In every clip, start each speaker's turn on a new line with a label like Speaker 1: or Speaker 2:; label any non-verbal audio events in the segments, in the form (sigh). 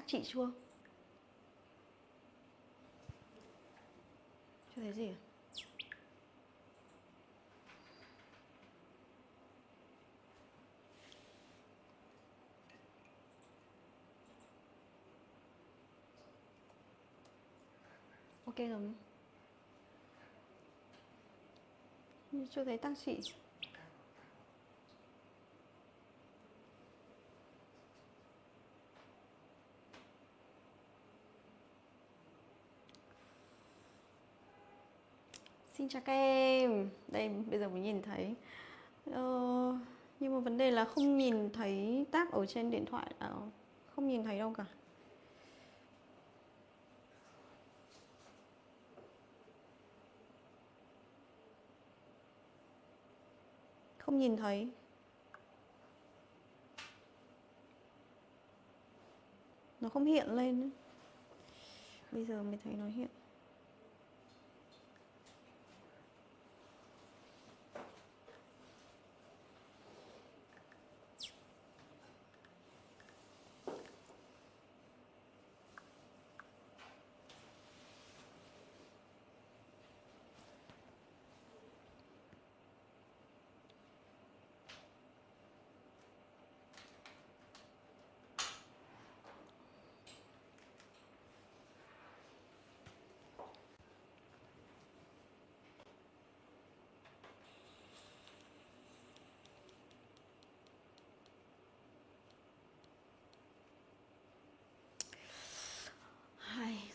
Speaker 1: xác chị chưa? Chưa thấy gì à? ok rồi. Chưa thấy tăng chị Xin chào các em. Đây bây giờ mới nhìn thấy. Ờ, Nhưng mà vấn đề là không nhìn thấy tab ở trên điện thoại à, Không nhìn thấy đâu cả. Không nhìn thấy. Nó không hiện lên Bây giờ mới thấy nó hiện.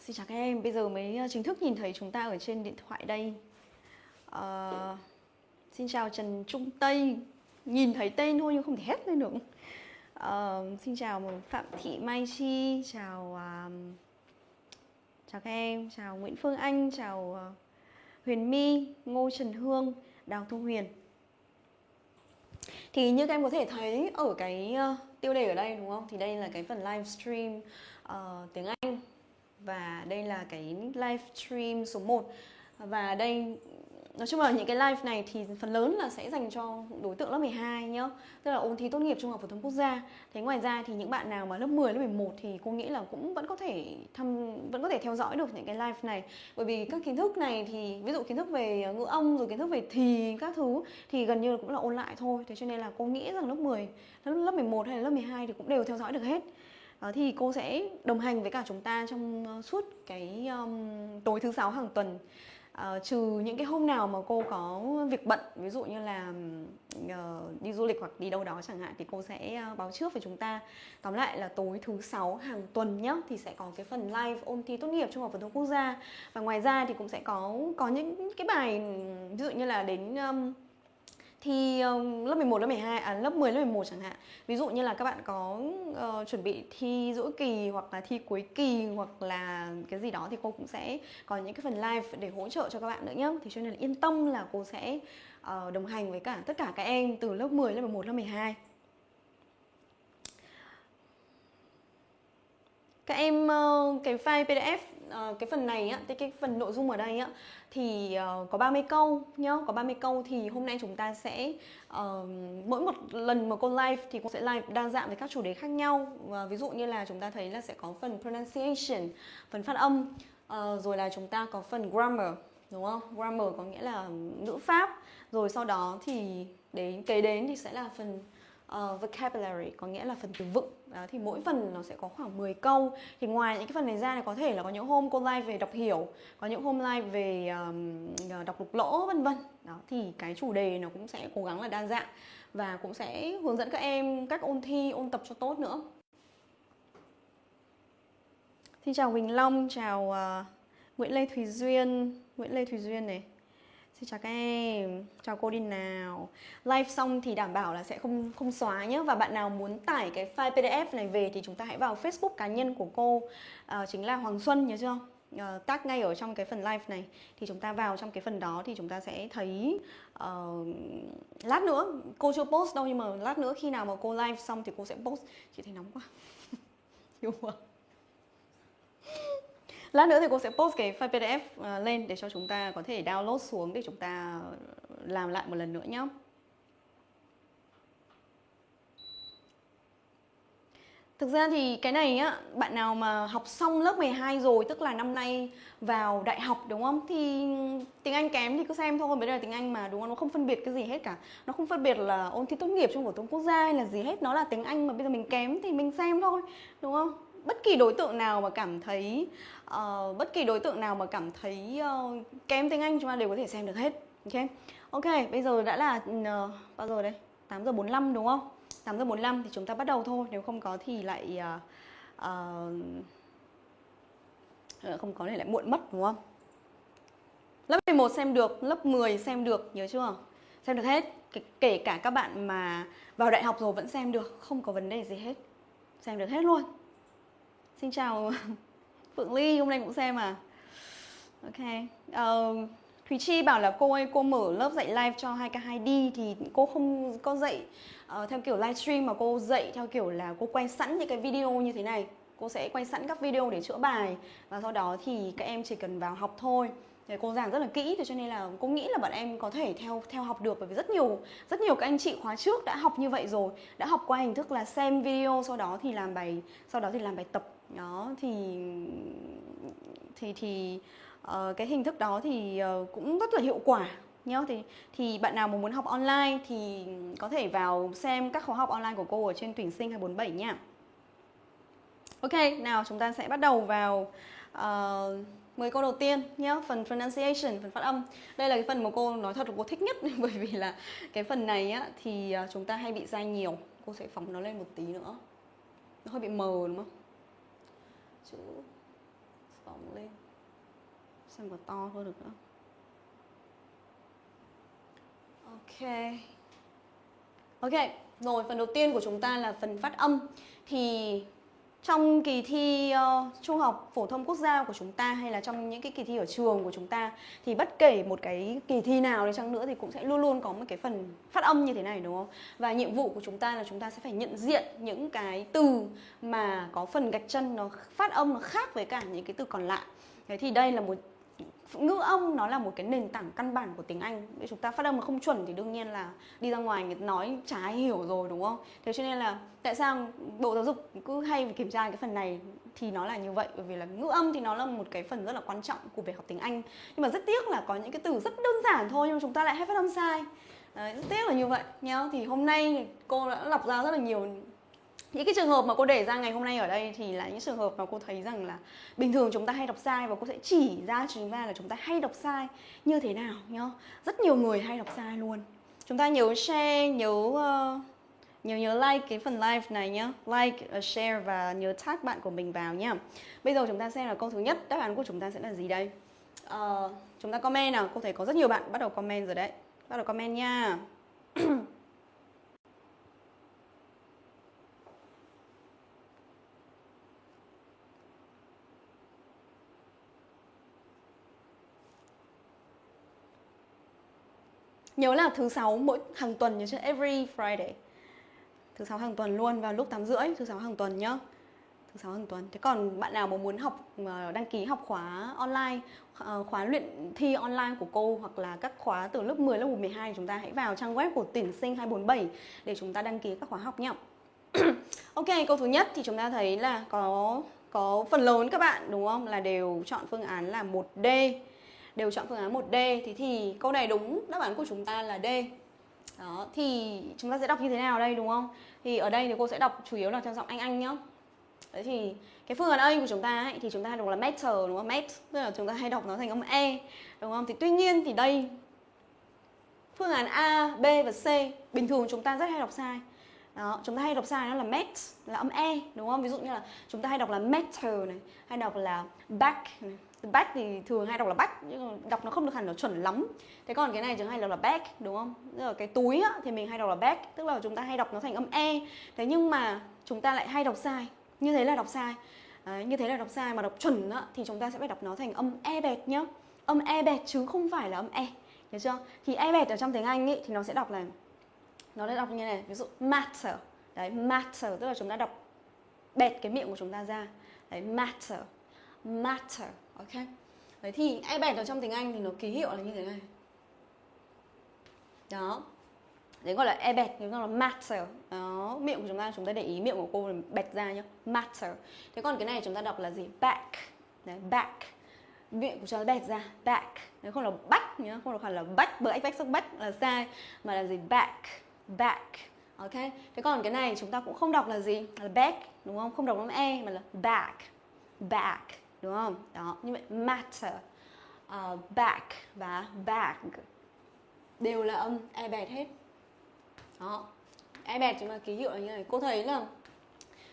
Speaker 1: Xin chào các em, bây giờ mới ờ, chính thức nhìn thấy chúng ta ở trên điện thoại đây. À, Xin chào Trần Trung Tây. Nhìn thấy tên thôi nhưng không thể hét lên được. À, Xin chào Phạm Thị Mai Chi Chào uh, Chào các em, chào Nguyễn Phương Anh Chào uh, Huyền My, Ngô Trần Hương, Đào Thu Huyền. Thì như các em có thể thấy ở cái uh, tiêu đề ở đây đúng không? Thì đây là cái phần livestream uh, tiếng Anh và đây là cái live stream số 1 và đây, nói chung là những cái live này thì phần lớn là sẽ dành cho đối tượng lớp 12 nhá. Tức là ôn thi tốt nghiệp trung học phổ thông quốc gia. Thế ngoài ra thì những bạn nào mà lớp 10 lớp 11 thì cô nghĩ là cũng vẫn có thể thăm, vẫn có thể theo dõi được những cái live này. Bởi vì các kiến thức này thì, ví dụ kiến thức về ngữ âm, rồi kiến thức về thì, các thứ, thì gần như cũng là ôn lại thôi. Thế cho nên là cô nghĩ rằng lớp 10 lớp 11 hay là lớp 12 thì cũng đều theo dõi được hết. Ờ, thì cô sẽ đồng hành với cả chúng ta trong ờ, suốt cái um, tối thứ sáu hàng tuần. Uh, trừ những cái hôm nào mà cô có việc bận ví dụ như là uh, đi du lịch hoặc đi đâu đó chẳng hạn thì cô sẽ uh, báo trước với chúng ta. Tóm lại là tối thứ sáu hàng tuần nhé thì sẽ có cái phần live ôn thi tốt nghiệp trung học phổ thông quốc gia. Và ngoài ra thì cũng sẽ có có những cái bài ví dụ như là đến um, thi um, lớp 11, lớp 12, à lớp 10, lớp 11 chẳng hạn. Ví dụ như là các bạn có uh, chuẩn bị thi giữa kỳ hoặc là thi cuối kỳ hoặc là cái gì đó thì cô cũng sẽ có những cái phần live để hỗ trợ cho các bạn nữa nhé Thì cho nên là yên tâm là cô sẽ uh, đồng hành với cả tất cả các em từ lớp 10, lớp 11, lớp 12 các em uh, cái file PDF uh, ờ, cái phần này á, cái phần nội dung ở đây á thì uh, có 30 câu nhá, có 30 câu thì hôm nay chúng ta sẽ uh, mỗi một lần mà cô live thì cô sẽ live đa dạng với các chủ đề khác nhau. Và ví dụ như là chúng ta thấy là sẽ có phần pronunciation, phần phát âm, uh, rồi là chúng ta có phần grammar đúng không? Grammar có nghĩa là ngữ pháp. Rồi sau đó thì đến kế đến thì sẽ là phần uh, vocabulary có nghĩa là phần từ vựng. Đó, thì mỗi phần nó sẽ có khoảng 10 câu. Thì ngoài những cái phần này ra thì có thể là có những hôm cô live về đọc hiểu có những hôm live về um, đọc lục lỗ vân vân. Đó thì cái chủ đề nó cũng sẽ cố gắng là đa dạng và cũng sẽ hướng dẫn các em cách ôn thi ôn tập cho tốt nữa. Xin chào Huỳnh Long, chào uh, Nguyễn Lê Thùy Duyên. Nguyễn Lê Thùy Duyên này. Xin chào các em, chào cô đi nào. Live xong thì đảm bảo là sẽ không không xóa nhé Và bạn nào muốn tải cái file PDF này về thì chúng ta hãy vào Facebook cá nhân của cô. À, Chính là Hoàng Xuân nhớ chưa? À, tag ngay ở trong cái phần live này. Thì chúng ta vào trong cái phần đó thì chúng ta sẽ thấy uh, Lát nữa, cô chưa post đâu nhưng mà lát nữa khi nào mà cô live xong thì cô sẽ post. Chị thấy nóng quá. (laughs) Hiểu không? Lát nữa thì cô sẽ post cái file PDF ờ, lên để cho chúng ta có thể download xuống để chúng ta làm lại một lần nữa nhé. Thực ra thì cái này á, bạn nào mà học xong lớp 12 rồi Tức là năm nay vào đại học đúng không? Thì tiếng Anh kém thì cứ xem thôi Bây giờ tiếng Anh mà đúng không? Nó không phân biệt cái gì hết cả Nó không phân biệt là ôn thi tốt nghiệp trong phổ thông quốc gia hay là gì hết Nó là tiếng Anh mà bây giờ mình kém thì mình xem thôi Đúng không? Bất kỳ đối tượng nào mà cảm thấy uh, Bất kỳ đối tượng nào mà cảm thấy uh, kém tiếng Anh chúng ta đều có thể xem được hết Ok, ok bây giờ đã là uh, bao giờ đây? 8 giờ 45 đúng không? 8 giờ 45 thì chúng ta bắt đầu thôi Nếu không có thì lại uh, uh, Không có thì lại muộn mất đúng không Lớp 11 xem được, lớp 10 xem được, nhớ chưa? Xem được hết Kể cả các bạn mà vào đại học rồi vẫn xem được Không có vấn đề gì hết Xem được hết luôn Xin chào (laughs) Phượng Ly, hôm nay cũng xem à? Ok uh, Thùy Chi bảo là cô ơi cô mở lớp dạy live cho 2K2D thì cô không có dạy uh, theo kiểu livestream mà cô dạy theo kiểu là cô quay sẵn những cái video như thế này. Cô sẽ quay sẵn các video để chữa bài và sau đó thì các em chỉ cần vào học thôi. Thì cô giảng rất là kỹ cho nên là cô nghĩ là bọn em có thể theo theo học được bởi vì rất nhiều rất nhiều các anh chị khóa trước đã học như vậy rồi đã học qua hình thức là xem video sau đó thì làm bài sau đó thì làm bài tập đó thì thì thì uh, cái hình thức đó thì uh, cũng rất là hiệu quả nhá. Thì thì bạn nào mà muốn học online thì có thể vào xem các khóa học online của cô ở trên tuyển sinh 247 nha. Ok, nào chúng ta sẽ bắt đầu vào ờ, uh, 10 câu đầu tiên nhé phần pronunciation phần phát âm. Đây là cái phần mà cô nói thật là cô thích nhất (laughs) bởi vì là cái phần này á thì chúng ta hay bị sai nhiều. Cô sẽ phóng nó lên một tí nữa. Nó hơi bị mờ đúng không? Chữ phóng lên. Xem có to hơn được nữa? Ok. Ok rồi phần đầu tiên của chúng ta là phần phát âm. Thì trong kỳ thi uh, trung học phổ thông quốc gia của chúng ta hay là trong những cái kỳ thi ở trường của chúng ta thì bất kể một cái kỳ thi nào đi chăng nữa thì cũng sẽ luôn luôn có một cái phần phát âm như thế này đúng không? Và nhiệm vụ của chúng ta là chúng ta sẽ phải nhận diện những cái từ mà có phần gạch chân nó phát âm nó khác với cả những cái từ còn lại. Thế thì đây là một ngữ âm nó là một cái nền tảng căn bản của tiếng Anh. Nếu chúng ta phát âm mà không chuẩn thì đương nhiên là đi ra ngoài người nói trái hiểu rồi đúng không? Thế cho nên là tại sao bộ giáo dục cứ hay kiểm tra cái phần này thì nó là như vậy? Bởi vì là ngữ âm thì nó là một cái phần rất là quan trọng của việc học tiếng Anh. Nhưng mà rất tiếc là có những cái từ rất đơn giản thôi nhưng mà chúng ta lại hay phát âm sai. Đấy, rất tiếc là như vậy nhá. Thì hôm nay cô đã lọc ra rất là nhiều những cái trường hợp mà cô để ra ngày hôm nay ở đây thì là những trường hợp mà cô thấy rằng là bình thường chúng ta hay đọc sai và cô sẽ chỉ ra chúng ta là chúng ta hay đọc sai. Như thế nào nhá? Rất nhiều người hay đọc sai luôn. Chúng ta nhớ share nhớ uh, nhớ nhớ like cái phần live này nhá. Like uh, share và nhớ tag bạn của mình vào nhá. Bây giờ chúng ta xem là câu thứ nhất đáp án của chúng ta sẽ là gì đây? Uh, chúng ta comment nào. Cô thấy có rất nhiều bạn bắt đầu comment rồi đấy. Bắt đầu comment nha. (clears throat) Nhớ là thứ sáu mỗi hàng tuần nhớ chưa? Every Friday. Thứ sáu hàng tuần luôn vào lúc 8 rưỡi Thứ sáu hàng tuần nhá. Thứ sáu hàng tuần. Thế còn bạn nào mà muốn học ờ, đăng ký học khóa online ờ, Khóa luyện thi online của cô Hoặc là các khóa từ lớp 10, lớp 12 Chúng ta hãy vào trang web của tuyển sinh 247 Để chúng ta đăng ký các khóa học nhá. (clears throat) Ok, câu thứ nhất thì chúng ta thấy là có có phần lớn các bạn đúng không? Là đều chọn phương án là 1D đều chọn phương án 1D thì thì câu này đúng đáp án của chúng ta là D. Đó thì chúng ta sẽ đọc như thế nào đây đúng không? Thì ở đây thì cô sẽ đọc chủ yếu là theo giọng anh anh nhá. Đấy thì cái phương án A của chúng ta ấy, thì chúng ta hay đọc là matter đúng không? Met tức là chúng ta hay đọc nó thành âm E đúng không? Thì tuy nhiên thì đây phương án A B và C bình thường chúng ta rất hay đọc sai. Đó, chúng ta hay đọc sai nó là met là âm e đúng không? Ví dụ như là chúng ta hay đọc là matter này hay đọc là back này back thì thường hay đọc là back nhưng đọc nó không được hẳn nó chuẩn lắm. Thế còn cái này thường hay đọc là back đúng không? Tức là cái túi á, thì mình hay đọc là back tức là chúng ta hay đọc nó thành âm e. Thế nhưng mà chúng ta lại hay đọc sai như thế là đọc sai. À, như thế là đọc sai mà đọc chuẩn á, thì chúng ta sẽ phải đọc nó thành âm e bẹt nhá. Âm e bẹt chứ không phải là âm e hiểu chưa? Thì e bẹt ở trong tiếng anh ấy thì nó sẽ đọc là nó sẽ đọc như này ví dụ matter. Đấy matter tức là chúng ta đọc bẹt cái miệng của chúng ta ra. Đấy matter matter ok. Đấy thì e bẹt ở trong tiếng anh thì nó ký hiệu là như thế này. Đó. Đấy gọi là e bẹt, chúng ta là matter. Đó, miệng của chúng ta chúng ta để ý miệng của cô là bẹt ra nhá. Matter. Thế còn cái này chúng ta đọc là gì? Back. Đấy, back. Miệng của chúng ta bẹt ra, back. Đấy không là back nhá, không được phải là back bởi ách sắc back là sai, mà là gì? Back back. Ok. Thế còn cái này chúng ta cũng không đọc là gì? Là back, đúng không? Không đọc âm e mà là back back đúng không? Đó như vậy matter ờ, uh, back và bag đều là âm e bẹt hết. Đó e bẹt chúng ta ký hiệu là như này. Cô thấy là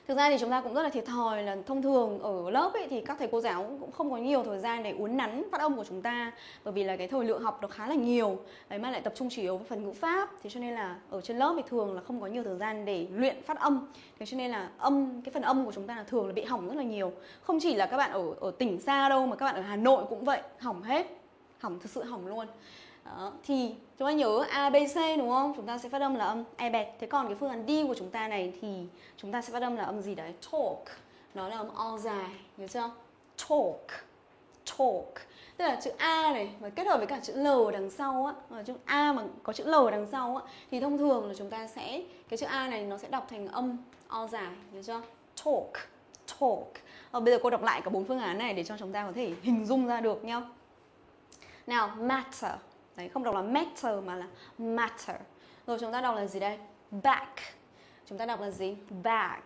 Speaker 1: thực ra thì chúng ta cũng rất là thiệt thòi là thông thường ở lớp ấy thì các thầy cô giáo cũng không có nhiều thời gian để uốn nắn phát âm của chúng ta, bởi vì là cái thời lượng học nó khá là nhiều, đấy, mà lại tập trung chủ yếu vào phần ngữ pháp. Thế cho nên là ở trên lớp thì thường là không có nhiều thời gian để luyện phát âm. Thế cho nên là âm, cái phần âm của chúng ta là thường là bị hỏng rất là nhiều. Không chỉ là các bạn ở ở tỉnh xa đâu, mà các bạn ở Hà Nội cũng vậy, hỏng hết, hỏng, thực sự hỏng luôn đó. Thì chúng ta nhớ A, B, C đúng không? Chúng ta sẽ phát âm là âm E bẹt Thế còn cái phương án D của chúng ta này thì chúng ta sẽ phát âm là âm gì đấy? Talk Nó là âm O dài, nhớ chưa? Talk Talk Tức là chữ A này mà kết hợp với cả chữ L đằng sau á mà Chữ A mà có chữ L đằng sau á Thì thông thường là chúng ta sẽ Cái chữ A này nó sẽ đọc thành âm O dài, nhớ chưa? Talk Talk Và bây giờ cô đọc lại cả bốn phương án này để cho chúng ta có thể hình dung ra được nhá Nào, matter Đấy, không đọc là matter mà là matter. Rồi chúng ta đọc là gì đây? Back. Chúng ta đọc là gì? Back.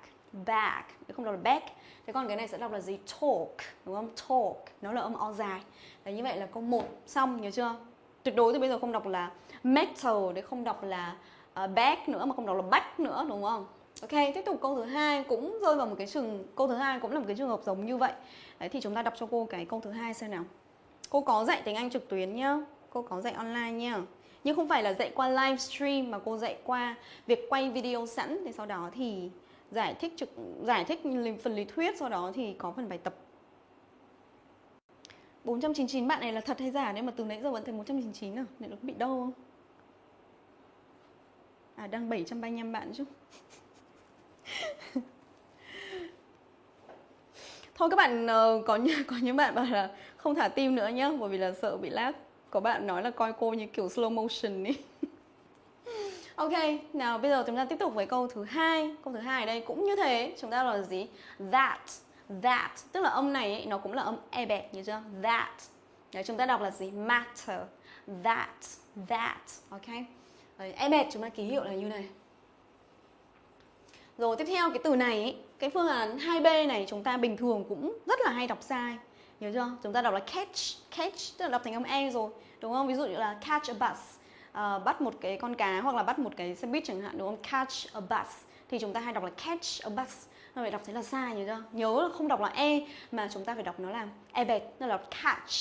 Speaker 1: Back. Không đọc là back. Thế còn cái này sẽ đọc là gì? Talk. Đúng không? Talk. Nó là âm O dài. Đấy, như vậy là câu 1 xong, nhớ chưa? Tuyệt đối thì bây giờ không đọc là metal, để không đọc là ờ, uh, back nữa, mà không đọc là back nữa, đúng không? Ok, tiếp tục câu thứ hai cũng rơi vào một cái trường câu thứ hai cũng là một cái trường hợp giống như vậy. Đấy thì chúng ta đọc cho cô cái câu thứ hai xem nào. Cô có dạy tiếng Anh trực tuyến nhá cô có dạy online nha. Nhưng không phải là dạy qua livestream mà cô dạy qua việc quay video sẵn. Thì sau đó thì giải thích trực, giải thích phần lý thuyết, sau đó thì có phần bài tập. 499 bạn này là thật hay giả? Nếu mà từ nãy giờ vẫn thấy 499 à? Nên nó bị đâu không? À đang 735 bạn chứ. (laughs) Thôi các bạn ờ, có có những bạn bảo là không thả tim nữa nhá, bởi vì là sợ bị lag có bạn nói là coi cô như kiểu slow motion ý (laughs) Ok, nào bây giờ chúng ta tiếp tục với câu thứ hai. Câu thứ hai ở đây cũng như thế, chúng ta là gì? That, that, tức là âm này ấy, nó cũng là âm e bẹt như chưa? That. Đấy, chúng ta đọc là gì? Matter, that, that, ok? Đấy, e bẹt chúng ta ký hiệu là như này. Rồi tiếp theo cái từ này ấy, cái phương án 2B này chúng ta bình thường cũng rất là hay đọc sai. Nhớ chưa? Chúng ta đọc là catch, catch tức là đọc thành âm E rồi Đúng không? Ví dụ như là catch a bus. Uh, Bắt một cái con cá hoặc là bắt một cái xe buýt chẳng hạn đúng không? Catch a bus. Thì chúng ta hay đọc là catch a bus. Nó phải đọc thế là sai nhớ chưa? Nhớ là không đọc là E mà chúng ta phải đọc nó là E bẹt Nó là catch.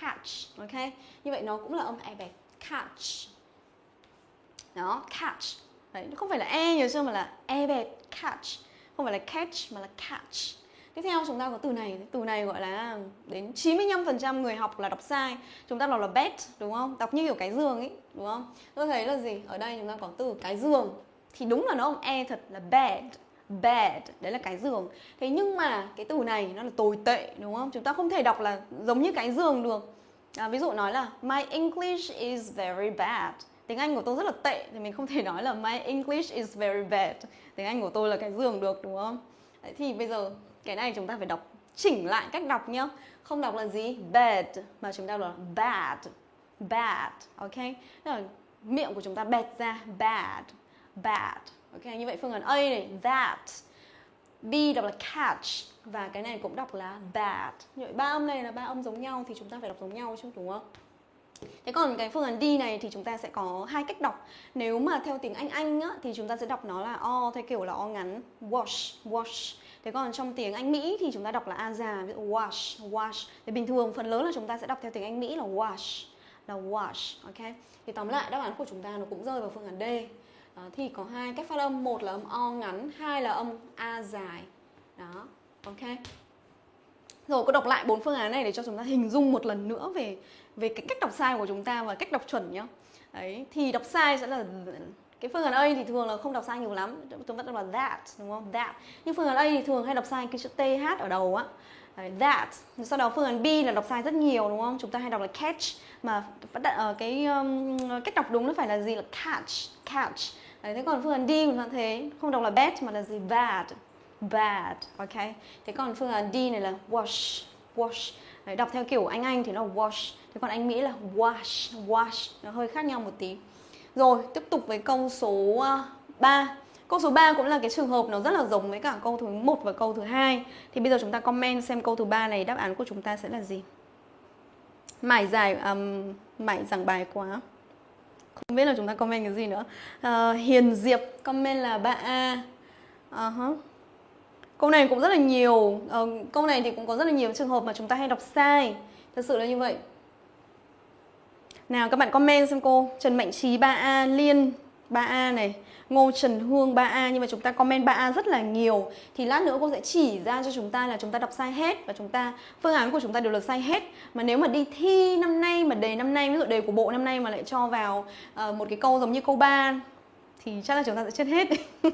Speaker 1: Catch, ok? Như vậy nó cũng là âm E bẹt Catch. Đó, catch. Đấy, nó không phải là E nhớ chưa? Mà là E bẹt catch. Không phải là catch mà là catch. Tiếp theo chúng ta có từ này, từ này gọi là đến 95% người học là đọc sai. Chúng ta đọc là bed đúng không? Đọc như kiểu cái giường ấy, đúng không? Tôi thấy là gì? Ở đây chúng ta có từ cái giường. Thì đúng là nó không e thật là bed bed đấy là cái giường thế nhưng mà cái từ này nó là tồi tệ đúng không chúng ta không thể đọc là giống như cái giường được à, ví dụ nói là my English is very bad tiếng Anh của tôi rất là tệ thì mình không thể nói là my English is very bad tiếng Anh của tôi là cái giường được đúng không đấy, thì bây giờ cái này chúng ta phải đọc chỉnh lại cách đọc nhá. Không đọc là gì? Bad. Mà chúng ta đọc là bad. Bad ok? Là miệng của chúng ta bẹt ra. Bad. Bad ok? Như vậy phương án A này that. B đọc là catch. Và cái này cũng đọc là bad. Như vậy ba âm này là ba âm giống nhau thì chúng ta phải đọc giống nhau chứ đúng không? Thế còn cái phương án D này thì chúng ta sẽ có hai cách đọc. Nếu mà theo tiếng Anh Anh á, thì chúng ta sẽ đọc nó là O theo kiểu là O ngắn. Wash, wash. Thế còn trong tiếng Anh Mỹ thì chúng ta đọc là A già, ví dụ wash, wash. Thì bình thường phần lớn là chúng ta sẽ đọc theo tiếng Anh Mỹ là wash, là wash, ok? Thì tóm lại đáp án của chúng ta nó cũng rơi vào phương án D. Đó, thì có hai cách phát âm, một là âm O ngắn, hai là âm A dài. Đó, ok? Rồi cô đọc lại bốn phương án này để cho chúng ta hình dung một lần nữa về về cái cách đọc sai của chúng ta và cách đọc chuẩn nhá. Đấy, thì đọc sai sẽ là cái phương án A thì thường là không đọc sai nhiều lắm chúng ta đọc là that đúng không? That. Nhưng phương án A thì thường hay đọc sai cái chữ th ở đầu á. That. Sau đó phương án B là đọc sai rất nhiều đúng không? Chúng ta hay đọc là catch mà uh, cái um, cách đọc đúng nó phải là gì? Là catch catch. Đấy, thế còn phương án D cũng là thế không đọc là bad mà là gì? Bad bad ok? Thế còn phương án D này là wash wash. Đấy, đọc theo kiểu anh Anh thì nó wash thế còn anh Mỹ là wash wash. Nó hơi khác nhau một tí rồi tiếp tục với câu số ờ, 3 Câu số 3 cũng là cái trường hợp nó rất là giống với cả câu thứ 1 và câu thứ hai. Thì bây giờ chúng ta comment xem câu thứ ba này đáp án của chúng ta sẽ là gì. Mải dài um, mải giảng bài quá. Không biết là chúng ta comment cái gì nữa. Uh, Hiền Diệp comment là 3A. Uh -huh. Câu này cũng rất là nhiều. Uh, câu này thì cũng có rất là nhiều trường hợp mà chúng ta hay đọc sai. Thật sự là như vậy. Nào các bạn comment xem cô. Trần Mạnh Trí 3A, Liên 3A này. Ngô Trần Hương 3A nhưng mà chúng ta comment 3A rất là nhiều. Thì lát nữa cô sẽ chỉ ra cho chúng ta là chúng ta đọc sai hết và chúng ta phương án của chúng ta đều là sai hết. Mà nếu mà đi thi năm nay mà đề năm nay ví dụ đề của bộ năm nay mà lại cho vào uh, một cái câu giống như câu 3 thì chắc là chúng ta sẽ chết hết. (laughs)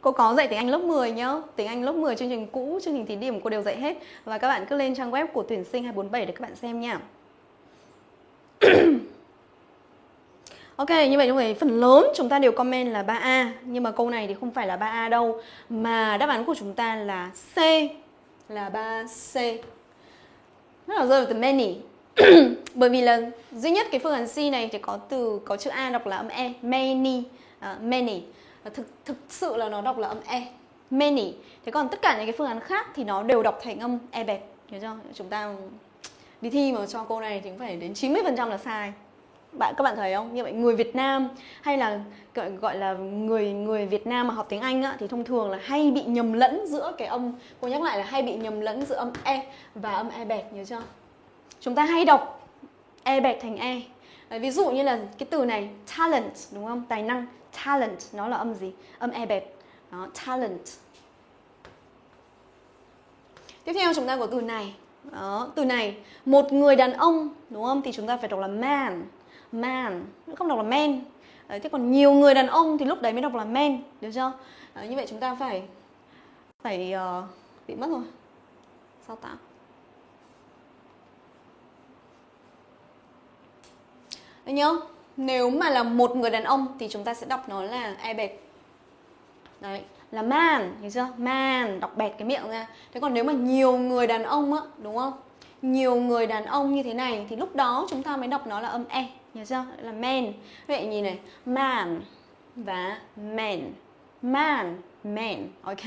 Speaker 1: Cô có dạy tiếng Anh lớp 10 nhá. Tiếng Anh lớp 10 chương trình cũ, chương trình thí điểm cô đều dạy hết. Và các bạn cứ lên trang web của tuyển sinh 247 để các bạn xem nha. (coughs) Ok, như vậy chúng người phần lớn chúng ta đều comment là 3A Nhưng mà câu này thì không phải là 3A đâu. Mà đáp án của chúng ta là C. Là 3C Rất là rơi vào từ many. (coughs) Bởi vì là duy nhất cái phương án C này thì có từ có chữ A đọc là âm E. Many. Uh, Many. Thực, thực sự là nó đọc là âm E. Many. Thế còn tất cả những cái phương án khác thì nó đều đọc thành âm E bẹt Hiểu chưa? Chúng ta đi thi mà cho cô này thì cũng phải đến 90% là sai. Bạn các bạn thấy không? Như vậy người Việt Nam hay là gọi, gọi là người người Việt Nam mà học tiếng Anh á, thì thông thường là hay bị nhầm lẫn giữa cái âm cô nhắc lại là hay bị nhầm lẫn giữa âm e và âm e bẹt nhớ chưa? Chúng ta hay đọc e bẹt thành e. Ví dụ như là cái từ này talent đúng không? Tài năng talent nó là âm gì? Âm e bẹt. Đó talent. Tiếp theo chúng ta có từ này đó, từ này một người đàn ông đúng không? Thì chúng ta phải đọc là man. Man không đọc là men đấy, thế còn nhiều người đàn ông thì lúc đấy mới đọc là men được chưa? Đấy, như vậy chúng ta phải phải uh, bị mất rồi. Sao tạo? Đấy nhớ Nếu mà là một người đàn ông thì chúng ta sẽ đọc nó là e bệt Đấy, là man, hiểu chưa? Man, đọc bẹt cái miệng ra Thế còn nếu mà nhiều người đàn ông á, đúng không? Nhiều người đàn ông như thế này thì lúc đó chúng ta mới đọc nó là âm e Nhớ chưa? Là men Vậy nhìn này Man và men Man, men Ok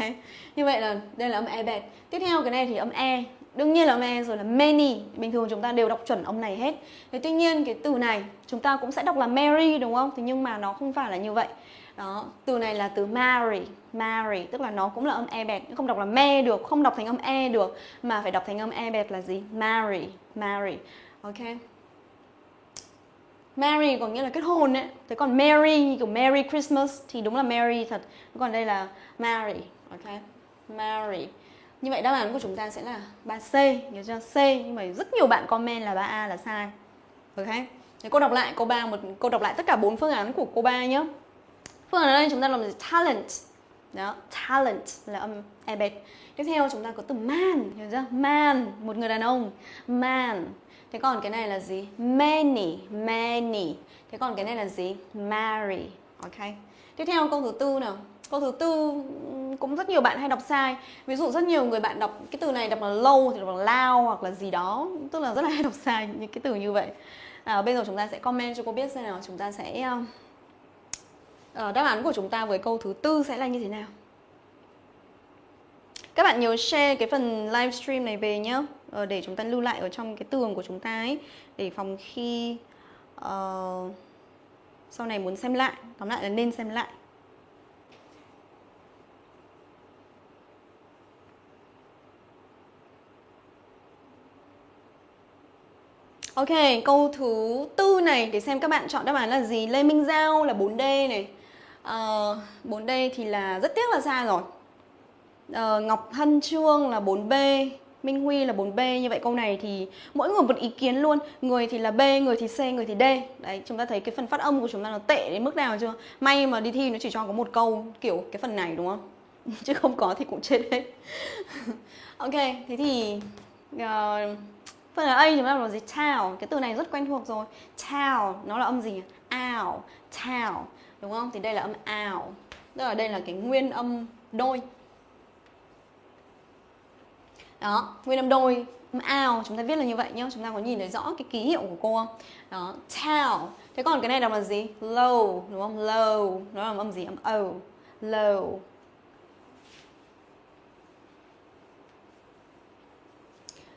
Speaker 1: Như vậy là đây là âm E bẹt Tiếp theo cái này thì âm E Đương nhiên là âm E rồi là many Bình thường chúng ta đều đọc chuẩn âm này hết Thế tuy nhiên cái từ này chúng ta cũng sẽ đọc là Mary đúng không? Thế nhưng mà nó không phải là như vậy đó, từ này là từ marry, marry tức là nó cũng là âm e bẹt, không đọc là me được, không đọc thành âm e được mà phải đọc thành âm e bẹt là gì? Marry, marry. Ok. Marry có nghĩa là kết hôn ấy Thế còn Merry như kiểu Merry Christmas thì đúng là Merry thật Còn đây là marry Ok Marry Như vậy đáp án của chúng ta sẽ là 3C Nhớ chưa? C Nhưng mà rất nhiều bạn comment là 3A là sai Ok Thế cô đọc lại cô ba một cô đọc lại tất cả bốn phương án của cô ba nhé Phương ở đây chúng ta làm gì? Talent đó, talent là âm e bệt Tiếp theo chúng ta có từ man, hiểu chưa? Man, một người đàn ông Man Thế còn cái này là gì? Many, many. Thế còn cái này là gì? Marry. Ok. Tiếp theo câu thứ tư nào. Câu thứ tư cũng rất nhiều bạn hay đọc sai. Ví dụ rất nhiều người bạn đọc cái từ này đọc là lâu thì đọc là lao hoặc là gì đó, tức là rất là hay đọc sai những cái từ như vậy. À, bây giờ chúng ta sẽ comment cho cô biết xem nào chúng ta sẽ uh, đáp án của chúng ta với câu thứ tư sẽ là như thế nào. Các bạn nhớ share cái phần livestream này về nhé ờ, Để chúng ta lưu lại ở trong cái tường của chúng ta ấy Để phòng khi uh, sau này muốn xem lại. Tóm lại là nên xem lại. Ok, câu thứ tư này để xem các bạn chọn đáp án là gì. Lê Minh Giao là 4D này. Ờ, uh, 4D thì là rất tiếc là sai rồi. Uh, Ngọc Hân Trương là 4B Minh Huy là 4B Như vậy câu này thì mỗi người một ý kiến luôn. Người thì là B, người thì C, người thì D. Đấy, chúng ta thấy cái phần phát âm của chúng ta nó tệ đến mức nào chưa? May mà đi thi nó chỉ cho có một câu kiểu cái phần này đúng không? (laughs) Chứ không có thì cũng chết hết. (laughs) Ok thế thì uh, phần là A chúng ta là gì? Town cái từ này rất quen thuộc rồi. Town nó là âm gì ow town đúng không? Thì đây là âm ow tức là đây là cái nguyên âm đôi. Đó, nguyên âm đôi, âm ao chúng ta viết là như vậy nhá. Chúng ta có nhìn thấy rõ cái ký hiệu của cô. Không đó tell thế còn cái này đọc là gì? Low đúng không? Low nó là âm gì? Âm o low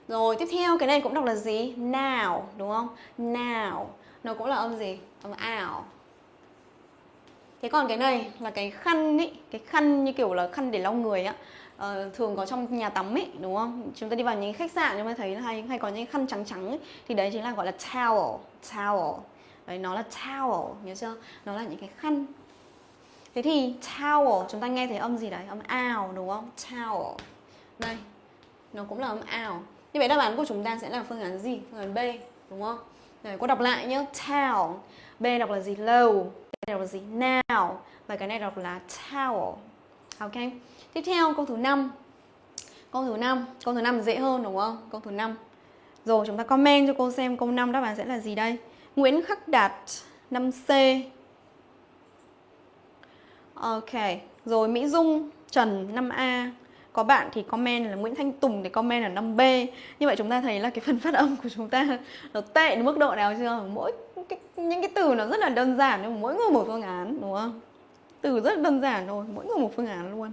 Speaker 1: Rồi, tiếp theo, cái này cũng đọc là gì? Now đúng không? Now Nó cũng là âm gì? Âm ảo. Thế còn cái này là cái khăn ý Cái khăn như kiểu là khăn để lau người á. Uh, thường có trong nhà tắm ấy đúng không? Chúng ta đi vào những khách sạn chúng ta thấy hay hay có những khăn trắng trắng ấy, thì đấy chính là gọi là towel towel. Đấy nó là towel nhớ chưa? Nó là những cái khăn. Thế thì towel chúng ta nghe thấy âm gì đấy? Âm ào đúng không? Towel. Đây nó cũng là âm ào. Như vậy đáp án của chúng ta sẽ là phương án gì? Phương án b đúng không? Đấy, cô đọc lại nhé towel. B đọc là gì? Low b đọc là gì? Now. Và cái này đọc là towel. Ok. Tiếp theo, câu thứ 5 Câu thứ 5 Câu thứ 5 dễ hơn, đúng không? Câu thứ 5 Rồi, chúng ta comment cho cô xem câu 5 đáp án sẽ là gì đây. Nguyễn Khắc Đạt 5C Ok. Rồi, Mỹ Dung, Trần 5A có bạn thì comment là Nguyễn Thanh Tùng thì comment là 5B Như vậy chúng ta thấy là cái phần phát âm của chúng ta (laughs) Nó tệ đến mức độ nào chưa? Mỗi cái, những cái từ nó rất là đơn giản Nhưng mà mỗi người một phương án đúng không? Từ rất đơn giản thôi Mỗi người một phương án luôn.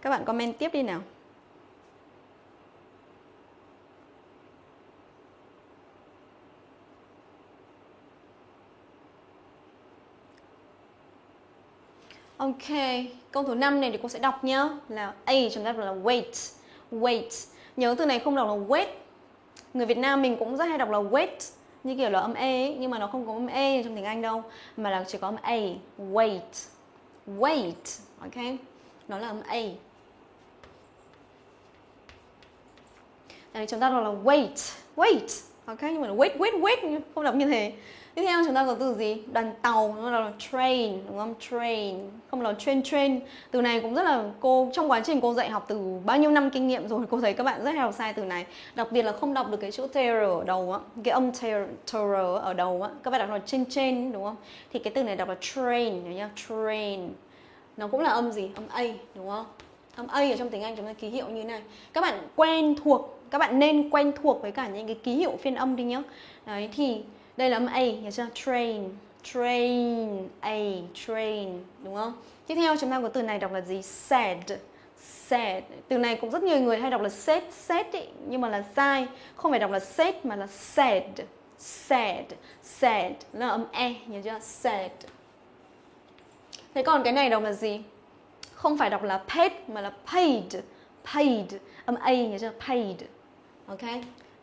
Speaker 1: Các bạn comment tiếp đi nào. Ok, câu thứ 5 này thì cô sẽ đọc nhá Là A chúng ta đọc là wait Wait. Nhớ từ này không đọc là wait Người Việt Nam mình cũng rất hay đọc là wait Như kiểu là âm E ấy, nhưng mà nó không có âm E trong tiếng Anh đâu Mà là chỉ có âm A Wait Wait Ok Nó là âm A Đấy, chúng ta đọc là wait, wait. Ok, nhưng mà là wait, wait, wait không đọc như thế. Tiếp theo chúng ta có từ gì? Đoàn tàu, nó là train, đúng không? Train, không là train, train. Từ này cũng rất là cô trong quá trình cô dạy học từ bao nhiêu năm kinh nghiệm rồi cô thấy các bạn rất hay đọc sai từ này. Đặc biệt là không đọc được cái chữ terror ở đầu á, cái âm terror ở đầu á. Các bạn đọc là train, train đúng không? Thì cái từ này đọc là train, nhớ nhá, train. Nó cũng là âm gì? Âm a, đúng không? Âm a ở trong tiếng Anh chúng ta ký hiệu như thế này. Các bạn quen thuộc các bạn nên quen thuộc với cả những cái ký hiệu phiên âm đi nhá đấy thì đây là âm a nhớ chưa train. Train a train đúng không? Tiếp theo chúng ta có từ này đọc là gì? Said. Said. Từ này cũng rất nhiều người hay đọc là said said ý, nhưng mà là sai. Không phải đọc là said mà là said. Said. Said. Là âm e nhớ chưa? Said. Thế còn cái này đọc là gì? Không phải đọc là paid mà là paid. Paid. Âm a nhớ chưa? Paid. Ok?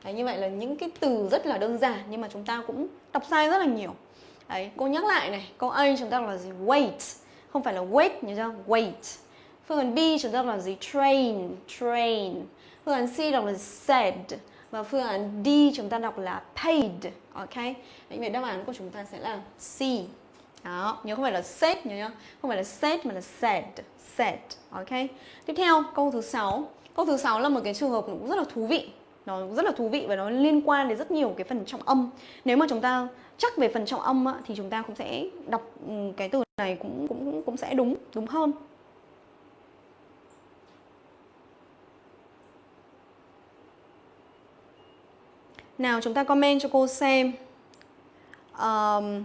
Speaker 1: Đấy, như vậy là những cái từ rất là đơn giản nhưng mà chúng ta cũng đọc sai rất là nhiều. Đấy, cô nhắc lại này câu A chúng ta đọc là gì? Wait. Không phải là wait nhớ chưa wait. Phương án B chúng ta đọc là gì? Train train. Phương án C đọc là said. Và phương án D chúng ta đọc là paid ok? Đấy, vậy đáp án của chúng ta sẽ là C. Đó nhớ không phải là said nhớ nhá. Không phải là said mà là said said ok? Tiếp theo câu thứ sáu. Câu thứ sáu là một cái trường hợp cũng rất là thú vị nó rất là thú vị và nó liên quan đến rất nhiều cái phần trọng âm. Nếu mà chúng ta chắc về phần trọng âm á, thì chúng ta cũng sẽ đọc ừ, cái từ này cũng cũng cũng sẽ đúng đúng hơn. Nào chúng ta comment cho cô xem. Um,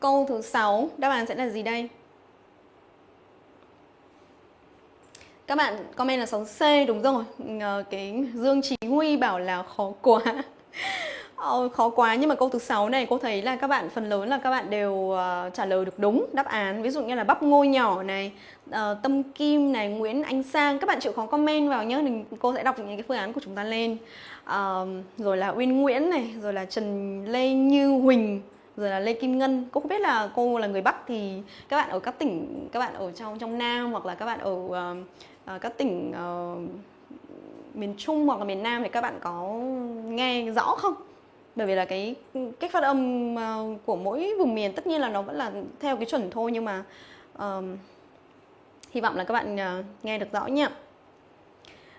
Speaker 1: câu thứ sáu đáp án sẽ là gì đây? Các bạn comment là 6C đúng rồi. Ờ, cái Dương Chí Huy bảo là khó quá. (laughs) Ờ, Khó quá nhưng mà câu thứ sáu này cô thấy là các bạn phần lớn là các bạn đều uh, trả lời được đúng đáp án. Ví dụ như là bắp Ngô nhỏ này uh, Tâm Kim này, Nguyễn Anh Sang. Các bạn chịu khó comment vào nhé thì Cô sẽ đọc những cái phương án của chúng ta lên. Uh, Rồi là Uyên Nguyễn này Rồi là Trần Lê Như Huỳnh rồi là Lê Kim Ngân. Cô không biết là cô là người Bắc thì các bạn ở các tỉnh các bạn ở trong trong Nam hoặc là các bạn ở uh, Ờ, các tỉnh uh, miền Trung hoặc là miền Nam thì các bạn có nghe rõ không? Bởi vì là cái cách phát âm uh, của mỗi vùng miền tất nhiên là nó vẫn là theo cái chuẩn thôi nhưng mà uh, hy vọng là các bạn uh, nghe được rõ nhé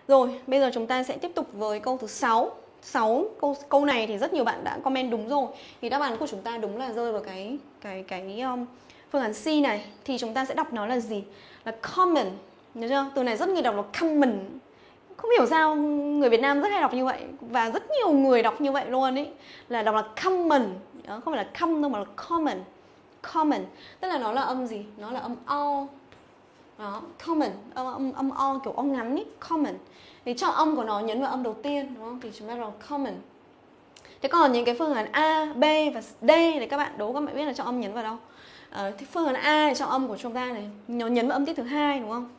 Speaker 1: rồi bây giờ chúng ta sẽ tiếp tục với câu thứ 6 6 câu câu này thì rất nhiều bạn đã comment đúng rồi. Thì đáp án của chúng ta đúng là rơi vào cái cái cái um, phương án C này. Thì chúng ta sẽ đọc nó là gì? Là common nhớ chưa? Từ này rất nhiều đọc là common. Không hiểu sao người Việt Nam rất hay đọc như vậy và rất nhiều người đọc như vậy luôn ấy. Là đọc là common. Đó, không phải là come đâu mà là common. Common. Tức là nó là âm gì? Nó là âm o. Đó common. Âm âm, âm o kiểu o ngắn ấy common. Thì cho âm của nó nhấn vào âm đầu tiên đúng không? Thì chúng ta là common. Thế còn những cái phương án a b và d thì các bạn đố các bạn biết là cho âm nhấn vào đâu. À, thì phương án a thì cho âm của chúng ta này nó nhấn vào âm tiết thứ hai đúng không?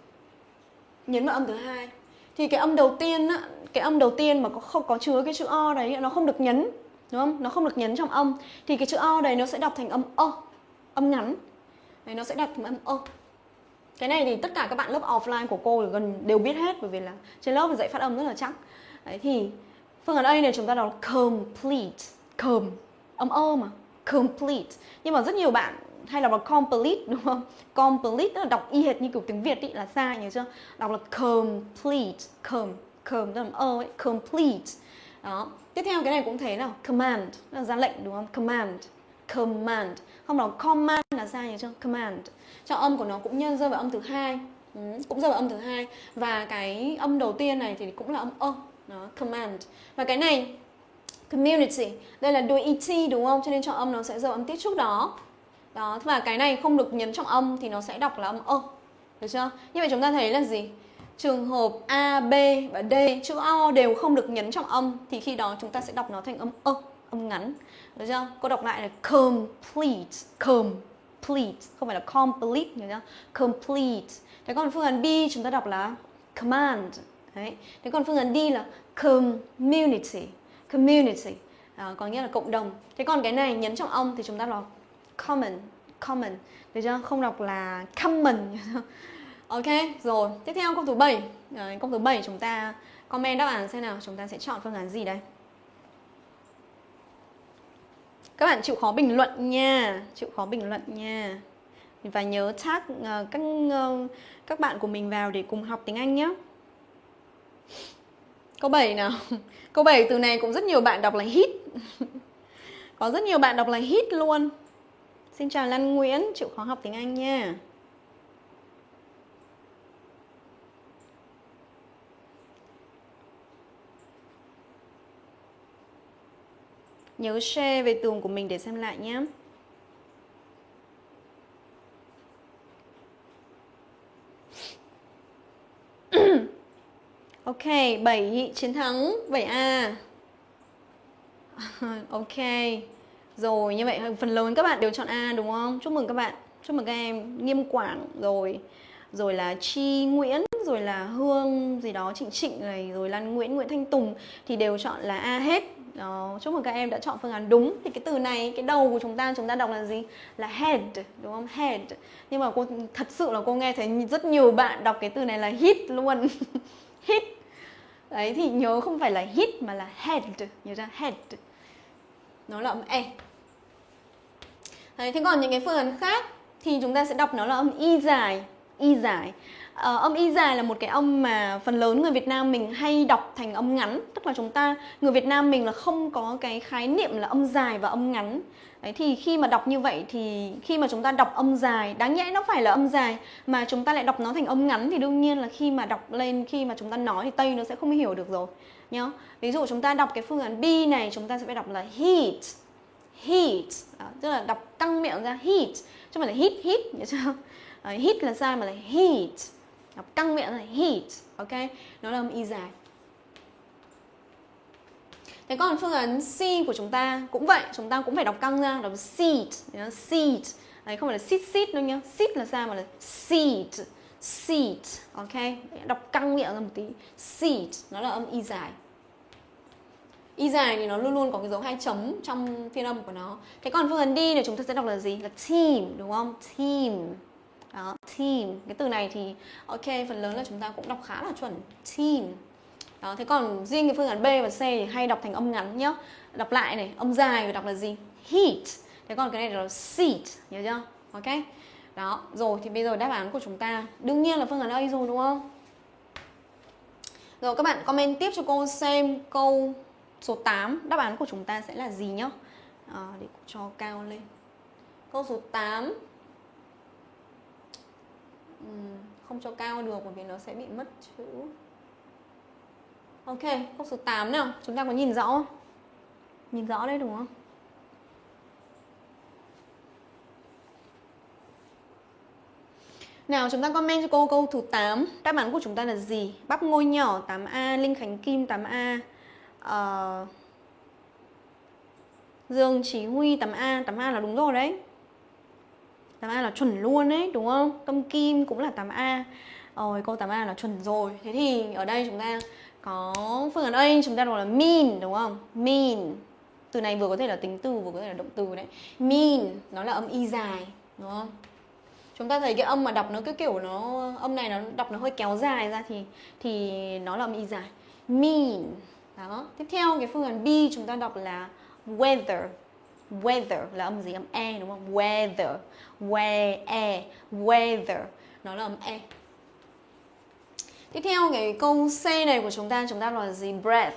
Speaker 1: Nhấn vào âm thứ hai. Thì cái âm đầu tiên á, cái âm đầu tiên mà có không, có chứa cái chữ o đấy nó không được nhấn, đúng không? Nó không được nhấn trong âm. Thì cái chữ o đấy nó sẽ đọc thành âm ơ âm ngắn đấy, nó sẽ đọc thành âm ơ cái này thì tất cả các bạn lớp offline của cô gần, đều biết hết, bởi vì là trên lớp dạy phát âm rất là chắc. Đấy, thì phương án A này chúng ta đọc complete. Com âm ơ mà. Complete. Nhưng mà rất nhiều bạn hay là đọc complete đúng không? Complete là đọc y hệt như kiểu tiếng việt ý là sai nhớ chưa? Đọc là complete com com tức là ơ ấy complete. Đó. Tiếp theo cái này cũng thế nào? Command là ra lệnh đúng không? Command command. Không đọc command là sai nhớ chưa? Command. Cho âm của nó cũng nhân rơi vào âm thứ hai. Ừ, cũng rơi vào âm thứ hai. Và cái âm đầu tiên này thì cũng là âm ơ. Đó command. Và cái này community. Đây là đuôi et đúng không? Cho nên cho âm nó sẽ rơi vào âm tiết trước đó đó và cái này không được nhấn trọng âm thì nó sẽ đọc là âm ơ. Được chưa? Như vậy chúng ta thấy là gì? Trường hợp a b và d chữ o đều không được nhấn trọng âm thì khi đó chúng ta sẽ đọc nó thành âm ơ âm ngắn. Được chưa? Cô đọc lại là complete complete không phải là complete nhớ chưa? Complete. Thế còn phương án b chúng ta đọc là command. Đấy. Thế còn phương án d là community community. Đó, có nghĩa là cộng đồng. Thế còn cái này nhấn trọng âm thì chúng ta đọc common common. Được chưa? Không đọc là common. (laughs) Ok rồi. Tiếp theo câu thứ 7 Đấy, câu thứ 7 chúng ta comment đáp án xem nào. Chúng ta sẽ chọn phương án gì đây? Các bạn chịu khó bình luận nha. Chịu khó bình luận nha. Và nhớ tag uh, các uh, các bạn của mình vào để cùng học tiếng Anh nhé. Câu 7 nào? (laughs) Câu 7 từ này cũng rất nhiều bạn đọc là hit. (laughs) Có rất nhiều bạn đọc là hit luôn. Xin chào Lan Nguyễn, chịu khó học tiếng Anh nha. Nhớ share về tường của mình để xem lại nhé. (clears throat) ok, 7 chiến thắng 7A. (laughs) ok. Rồi như vậy phần lớn các bạn đều chọn A đúng không? Chúc mừng các bạn. Chúc mừng các em Nghiêm Quảng rồi. Rồi là Chi Nguyễn Rồi là Hương gì đó Trịnh Trịnh này Rồi Lan Nguyễn Nguyễn Thanh Tùng Thì đều chọn là A hết. Đó, chúc mừng các em đã chọn phương án đúng. Thì cái từ này cái đầu của chúng ta chúng ta đọc là gì? Là head đúng không? Head. Nhưng mà cô thật sự là cô nghe thấy rất nhiều bạn đọc cái từ này là hit luôn. (laughs) Hit. Đấy thì nhớ không phải là hit mà là head. Nhớ ra head nó là âm e. Đấy, thế còn những cái phương án khác thì chúng ta sẽ đọc nó là âm y dài y dài. Ờ, âm y dài là một cái âm mà phần lớn người Việt Nam mình hay đọc thành âm ngắn. Tức là chúng ta người Việt Nam mình là không có cái khái niệm là âm dài và âm ngắn. Đấy, thì khi mà đọc như vậy thì khi mà chúng ta đọc âm dài đáng nhẽ nó phải là âm dài mà chúng ta lại đọc nó thành âm ngắn thì đương nhiên là khi mà đọc lên khi mà chúng ta nói thì tây nó sẽ không hiểu được rồi nhá ví dụ chúng ta đọc cái phương án B này chúng ta sẽ phải đọc là heat heat đó, tức là đọc căng miệng ra heat chứ không phải là hit hit nhớ chưa à, ờ, hit là sai mà là heat đọc căng miệng là heat ok nó là âm y dài Thế còn phương án C của chúng ta cũng vậy, chúng ta cũng phải đọc căng ra, đọc seat, seat. Đấy không phải là sit sit đâu nhá. Sit là sao mà là seat, seat, ok? Đọc căng miệng ra một tí. Seat, nó là âm y dài. Y dài thì nó luôn luôn có cái dấu hai chấm trong phiên âm của nó. Thế còn phương án đi thì chúng ta sẽ đọc là gì? Là team, đúng không? Team. Đó, team. Cái từ này thì ok, phần lớn là chúng ta cũng đọc khá là chuẩn. Team. Đó, thế còn riêng cái phương án B và C thì hay đọc thành âm ngắn nhá. Đọc lại này, âm dài thì đọc là gì? Heat. Thế còn cái này là seat, nhớ chưa? Ok. đó rồi thì bây giờ đáp án của chúng ta đương nhiên là phương án A rồi đúng không rồi các bạn comment tiếp cho cô xem câu số 8 đáp án của chúng ta sẽ là gì nhá? À, để cho cao lên. Câu số 8 uhm, không cho cao được bởi vì nó sẽ bị mất chữ. Ok câu số 8 nào. Chúng ta có nhìn rõ không? Nhìn rõ đấy đúng không? Nào chúng ta comment cho cô câu thứ 8 Đáp án của chúng ta là gì? Bắp ngôi nhỏ 8A, Linh Khánh Kim 8A uh, Dương Chí Huy 8A 8A là đúng rồi đấy. 8A là chuẩn luôn đấy đúng không? Tâm Kim cũng là 8A Rồi câu 8A là chuẩn rồi. Thế thì ở đây chúng ta có phương án A chúng ta gọi là mean đúng không? Mean Từ này vừa có thể là tính từ vừa có thể là động từ đấy. Mean nó là âm y dài đúng không? chúng ta thấy cái âm mà đọc nó cứ kiểu nó âm này nó đọc nó hơi kéo dài ra thì thì nó là âm y dài. Mean đó. Tiếp theo cái phương án B chúng ta đọc là weather. Weather là âm gì? Âm e đúng không? Weather. We e weather. Nó là âm e. Tiếp theo cái câu C này của chúng ta chúng ta là gì? Breath.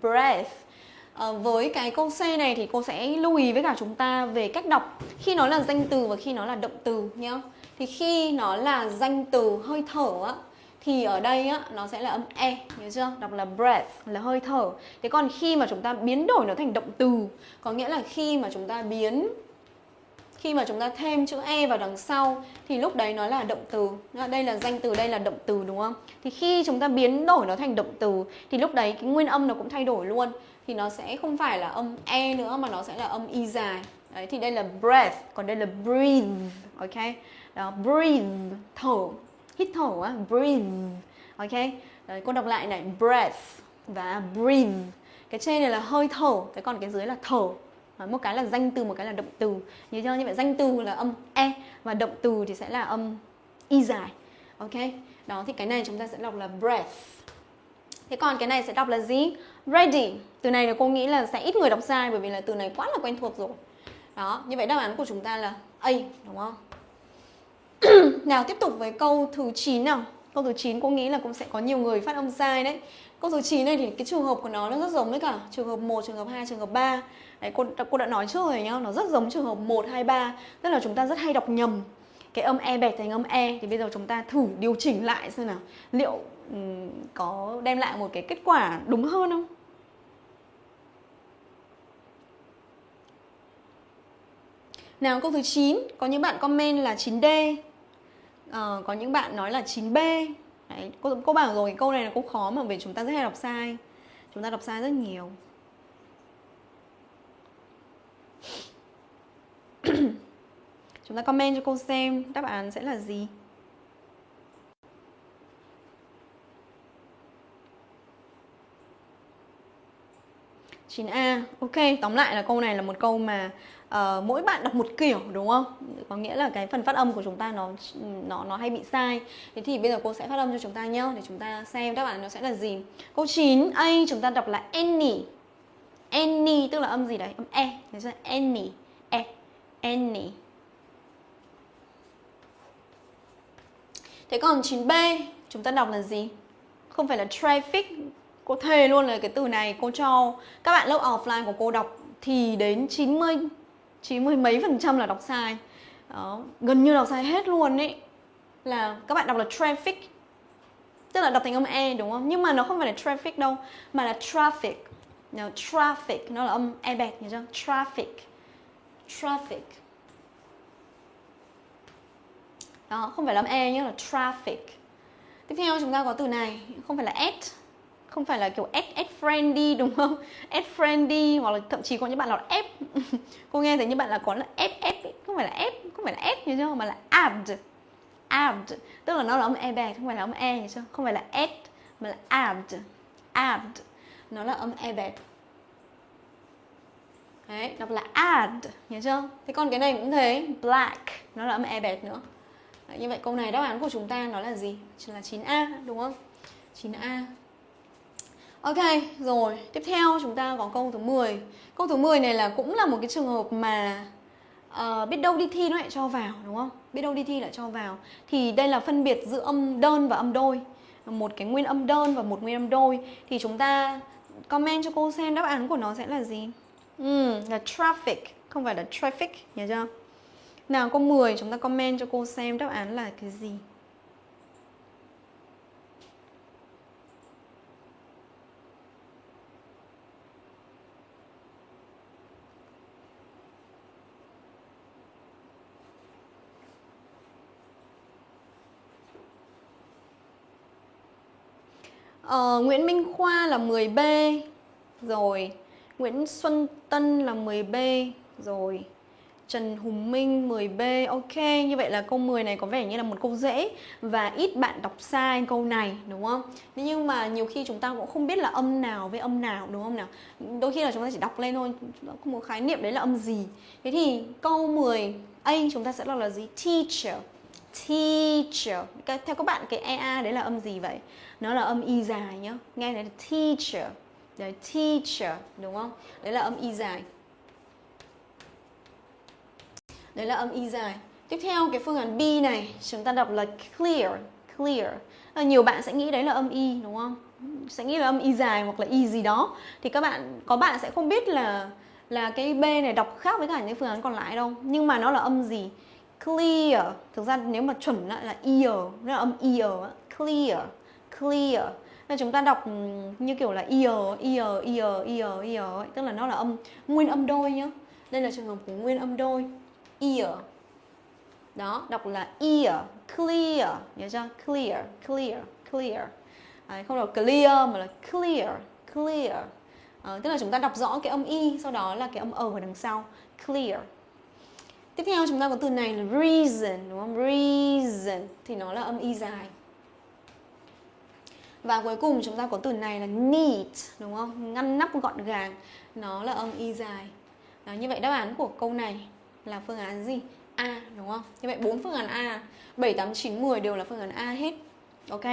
Speaker 1: Breath. À, với cái câu C này thì cô sẽ lưu ý với cả chúng ta về cách đọc. Khi nó là danh từ và khi nó là động từ nhá. Thì khi nó là danh từ hơi thở á thì ở đây á, nó sẽ là âm e nhớ chưa? Đọc là breath, là hơi thở. Thế còn khi mà chúng ta biến đổi nó thành động từ, có nghĩa là khi mà chúng ta biến, khi mà chúng ta thêm chữ e vào đằng sau, thì lúc đấy nó là động từ. Đây là danh từ, đây là động từ, đúng không? Thì khi chúng ta biến đổi nó thành động từ, thì lúc đấy cái nguyên âm nó cũng thay đổi luôn. Thì nó sẽ không phải là âm e nữa, mà nó sẽ là âm y dài. Đấy, thì đây là breath, còn đây là breathe, ok? Đó, breathe, thở hít thở á breathe ok? Đấy, cô đọc lại này breath và breathe. Cái trên này là hơi thở cái còn cái dưới là thở. Một cái là danh từ một cái là động từ. Nhớ chưa? Như vậy danh từ là âm e và động từ thì sẽ là âm y dài ok? Đó thì cái này chúng ta sẽ đọc là breath. Thế còn cái này sẽ đọc là gì? Ready. Từ này là cô nghĩ là sẽ ít người đọc sai bởi vì là từ này quá là quen thuộc rồi. Đó như vậy đáp án của chúng ta là a đúng không? (coughs) nào tiếp tục với câu thứ 9 nào. Câu thứ 9 cô nghĩ là cũng sẽ có nhiều người phát âm sai đấy. Câu thứ 9 này thì cái trường hợp của nó nó rất giống với cả trường hợp 1, trường hợp 2, trường hợp 3 Đấy, cô, cô đã nói trước rồi nhá Nó rất giống trường hợp 1, 2, 3 Tức là chúng ta rất hay đọc nhầm Cái âm E bẹt thành âm E. Thì bây giờ chúng ta thử điều chỉnh lại xem nào. Liệu um, có đem lại một cái kết quả đúng hơn không? Nào câu thứ 9 Có những bạn comment là 9D uh, có những bạn nói là 9B Đấy, cô, cô bảo rồi câu này là cũng khó mà vì chúng ta rất hay đọc sai. Chúng ta đọc sai rất nhiều. (clears throat) Chúng ta comment cho cô xem đáp án sẽ là gì? 9A Ok, tóm lại là câu này là một câu mà uh, mỗi bạn đọc một kiểu đúng không? Có nghĩa là cái phần phát âm của chúng ta nó nó nó hay bị sai. Thế thì bây giờ cô sẽ phát âm cho chúng ta nhá để chúng ta xem đáp án nó sẽ là gì. Câu 9 A chúng ta đọc là any. Any tức là âm gì đấy? Âm e. Thế ra any. E. Any. Thế còn 9B chúng ta đọc là gì? Không phải là traffic Cô thề luôn là cái từ này cô cho các bạn lớp offline của cô đọc thì đến 90 90 mấy phần trăm là đọc sai. Đó, gần như đọc sai hết luôn ấy. Là các bạn đọc là traffic. Tức là đọc thành âm e đúng không? Nhưng mà nó không phải là traffic đâu, mà là traffic. Now, traffic nó là âm e bẹt nhớ chưa? Traffic. Traffic. Đó, không phải là âm e nhé là traffic. Tiếp theo chúng ta có từ này, không phải là s không phải là kiểu add add friendly đúng không? (laughs) Add friendly hoặc là thậm chí có những bạn là ép. (laughs) Cô nghe thấy như bạn là có là ép ép không phải là ép không phải là ép như chưa mà là add. Add. Tức là nó là âm e bè không phải là âm e như chưa không phải là add mà là add. Add. Nó là âm e bè. Đấy đọc là add nhớ chưa? Thế còn cái này cũng thế black. Nó là âm e bẹt nữa. Đấy, như vậy câu này đáp án của chúng ta nó là gì? Là 9a đúng không? 9a Ok, rồi, tiếp theo chúng ta có câu thứ 10 Câu thứ 10 này là cũng là một cái trường hợp mà uh, biết đâu đi thi nó lại cho vào đúng không? Biết đâu đi thi lại cho vào. Thì đây là phân biệt giữa âm đơn và âm đôi. Một cái nguyên âm đơn và một nguyên âm đôi. Thì chúng ta comment cho cô xem đáp án của nó sẽ là gì. Ừ, là traffic. Không phải là traffic nhớ chưa? Nào câu 10 chúng ta comment cho cô xem đáp án là cái gì uh, Nguyễn Minh Khoa là 10B rồi Nguyễn Xuân Tân là 10B rồi Trần Hùng Minh 10B Ok, như vậy là câu 10 này có vẻ như là một câu dễ Và ít bạn đọc sai câu này đúng không? Nhưng mà nhiều khi chúng ta cũng không biết là âm nào với âm nào đúng không nào? Đôi khi là chúng ta chỉ đọc lên thôi Không có khái niệm đấy là âm gì Thế thì câu 10 A chúng ta sẽ đọc là gì? Teacher Teacher. Theo các bạn cái EA đấy là âm gì vậy? nó là âm y dài nhá. Nghe này là teacher. Đấy teacher đúng không? Đấy là âm y dài. Đấy là âm y dài. Tiếp theo cái phương án B này chúng ta đọc là clear clear. À, nhiều bạn sẽ nghĩ đấy là âm y đúng không? Sẽ nghĩ là âm y dài hoặc là y gì đó. Thì các bạn có bạn sẽ không biết là là cái B này đọc khác với cả những phương án còn lại đâu. Nhưng mà nó là âm gì? Clear. Thực ra nếu mà chuẩn lại là ear nó là âm ear clear clear. Nên chúng ta đọc như kiểu là ear ear ear ear ear tức là nó là âm nguyên âm đôi nhá. Đây là trường hợp của nguyên âm đôi ear. Đó đọc là ear clear. Nhớ chưa? Clear clear clear. Đấy, không đọc clear mà là clear clear. À, tức là chúng ta đọc rõ cái âm y sau đó là cái âm ở ở đằng sau. Clear tiếp theo chúng ta có từ này là reason đúng không reason thì nó là âm y dài và cuối cùng chúng ta có từ này là neat đúng không? Ngăn nắp gọn gàng. Nó là âm y dài. Đó, như vậy đáp án của câu này là phương án gì? A đúng không? Như vậy bốn phương án A, 7 8 9 10 đều là phương án A hết. Ok.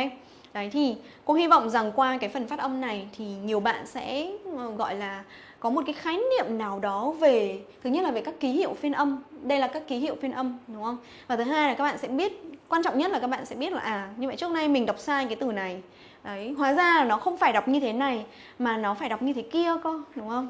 Speaker 1: Đấy thì cô hy vọng rằng qua cái phần phát âm này thì nhiều bạn sẽ ờ, gọi là có một cái khái niệm nào đó về thứ nhất là về các ký hiệu phiên âm đây là các ký hiệu phiên âm đúng không và thứ hai là các bạn sẽ biết quan trọng nhất là các bạn sẽ biết là à như vậy trước nay mình đọc sai cái từ này Đấy, hóa ra là nó không phải đọc như thế này mà nó phải đọc như thế kia cơ, đúng không?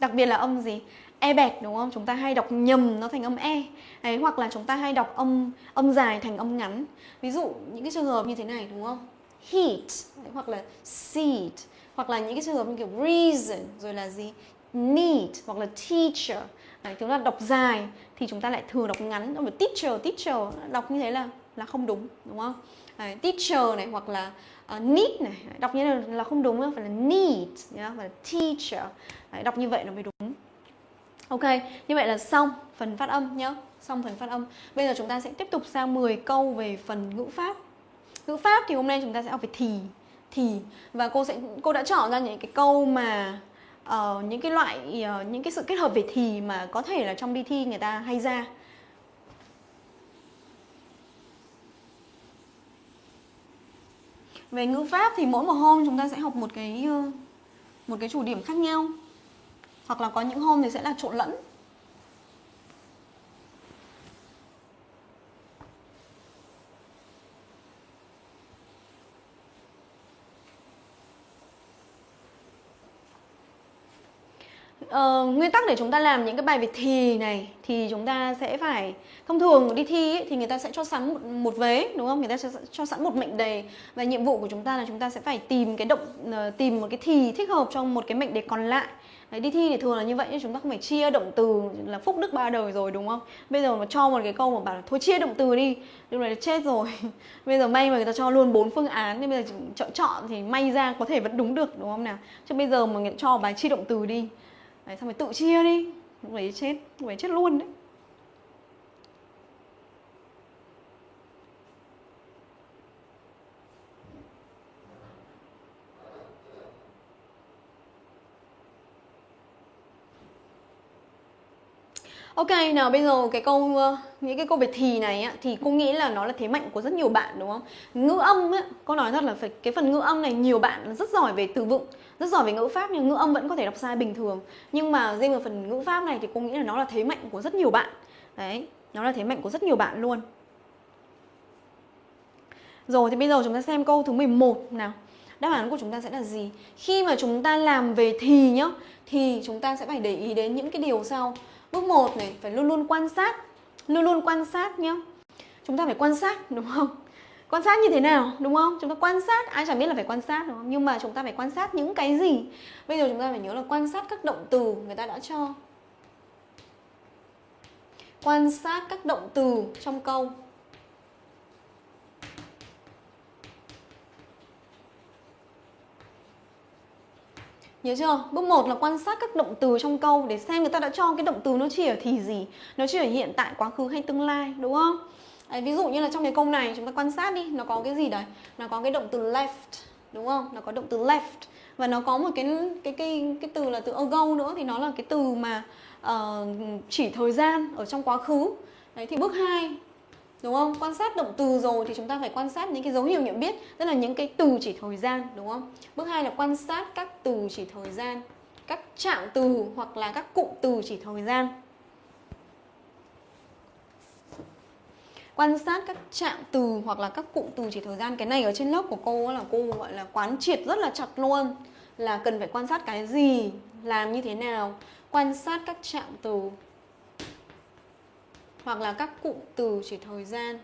Speaker 1: Đặc biệt là âm gì? E bẹt đúng không? Chúng ta hay đọc nhầm nó thành âm E. Đấy, hoặc là chúng ta hay đọc âm âm dài thành âm ngắn. Ví dụ những cái trường hợp như thế này đúng không? Heat đấy, hoặc là seat hoặc là những cái trường hợp như kiểu reason rồi là gì? Need hoặc là teacher. Đấy, chúng ta đọc dài thì chúng ta lại thường đọc ngắn. Teacher, teacher đọc như thế là là không đúng, đúng không? Đấy, teacher này hoặc là uh, need này đọc như là, là không đúng phải là need nhá phải là teacher Đấy, đọc như vậy nó mới đúng ok như vậy là xong phần phát âm nhá xong phần phát âm bây giờ chúng ta sẽ tiếp tục sang 10 câu về phần ngữ pháp ngữ pháp thì hôm nay chúng ta sẽ học về thì thì và cô sẽ cô đã chọn ra những cái câu mà uh, những cái loại uh, những cái sự kết hợp về thì mà có thể là trong đi thi người ta hay ra. Về ngữ pháp thì mỗi một hôm chúng ta sẽ học một cái ờ, một cái chủ điểm khác nhau. Hoặc là có những hôm thì sẽ là trộn lẫn. Uh, nguyên tắc để chúng ta làm những cái bài về thì này thì chúng ta sẽ phải thông thường đi thi ấy, thì người ta sẽ cho sẵn một, một vế đúng không? Người ta sẽ cho sẵn một mệnh đề và nhiệm vụ của chúng ta là chúng ta sẽ phải tìm cái động uh, tìm một cái thì thích hợp trong một cái mệnh đề còn lại. Đấy, đi thi thì thường là như vậy nhưng chúng ta không phải chia động từ là phúc đức ba đời rồi đúng không? Bây giờ mà cho một cái câu mà bảo là thôi chia động từ đi lúc này là chết rồi (laughs) bây giờ may mà người ta cho luôn bốn phương án nên bây giờ chọn chọn thì may ra có thể vẫn đúng được đúng không nào? Chứ bây giờ mà người ta cho bài chia động từ đi đấy xong rồi tự chia đi. Lúc đấy chết lúc đấy chết luôn đấy. Ok, nào bây giờ cái câu ờ, những cái câu về thì này á thì cô nghĩ là nó là thế mạnh của rất nhiều bạn đúng không? Ngữ âm á, cô nói thật là phải cái phần ngữ âm này nhiều bạn rất giỏi về từ vựng, rất giỏi về ngữ pháp nhưng ngữ âm vẫn có thể đọc sai bình thường. Nhưng mà riêng về phần ngữ pháp này thì cô nghĩ là nó là thế mạnh của rất nhiều bạn. Đấy, nó là thế mạnh của rất nhiều bạn luôn. Rồi thì bây giờ chúng ta xem câu thứ 11 nào. Đáp án của chúng ta sẽ là gì? Khi mà chúng ta làm về thì nhá, thì chúng ta sẽ phải để ý đến những cái điều sau. Bước 1 này phải luôn luôn quan sát, luôn luôn quan sát nhá. Chúng ta phải quan sát đúng không? Quan sát như thế nào đúng không? Chúng ta quan sát, ai chẳng biết là phải quan sát đúng không? Nhưng mà chúng ta phải quan sát những cái gì? Bây giờ chúng ta phải nhớ là quan sát các động từ người ta đã cho. Quan sát các động từ trong câu Nhớ chưa? Bước 1 là quan sát các động từ trong câu để xem người ta đã cho cái động từ nó chỉ ở thì gì Nó chỉ ở hiện tại, quá khứ hay tương lai, đúng không? Đấy, ví dụ như là trong cái câu này chúng ta quan sát đi Nó có cái gì đấy? Nó có cái động từ left, đúng không? Nó có động từ left Và nó có một cái cái cái cái từ là từ ago nữa Thì nó là cái từ mà uh, chỉ thời gian ở trong quá khứ Đấy, thì bước 2 đúng không? Quan sát động từ rồi thì chúng ta phải quan sát những cái dấu hiệu nhận biết, tức là những cái từ chỉ thời gian, đúng không? Bước hai là quan sát các từ chỉ thời gian, các trạng từ hoặc là các cụm từ chỉ thời gian. Quan sát các trạng từ hoặc là các cụm từ chỉ thời gian. Cái này ở trên lớp của cô là cô gọi là quán triệt rất là chặt luôn. Là cần phải quan sát cái gì, làm như thế nào, quan sát các trạng từ hoặc là các cụm từ chỉ thời gian.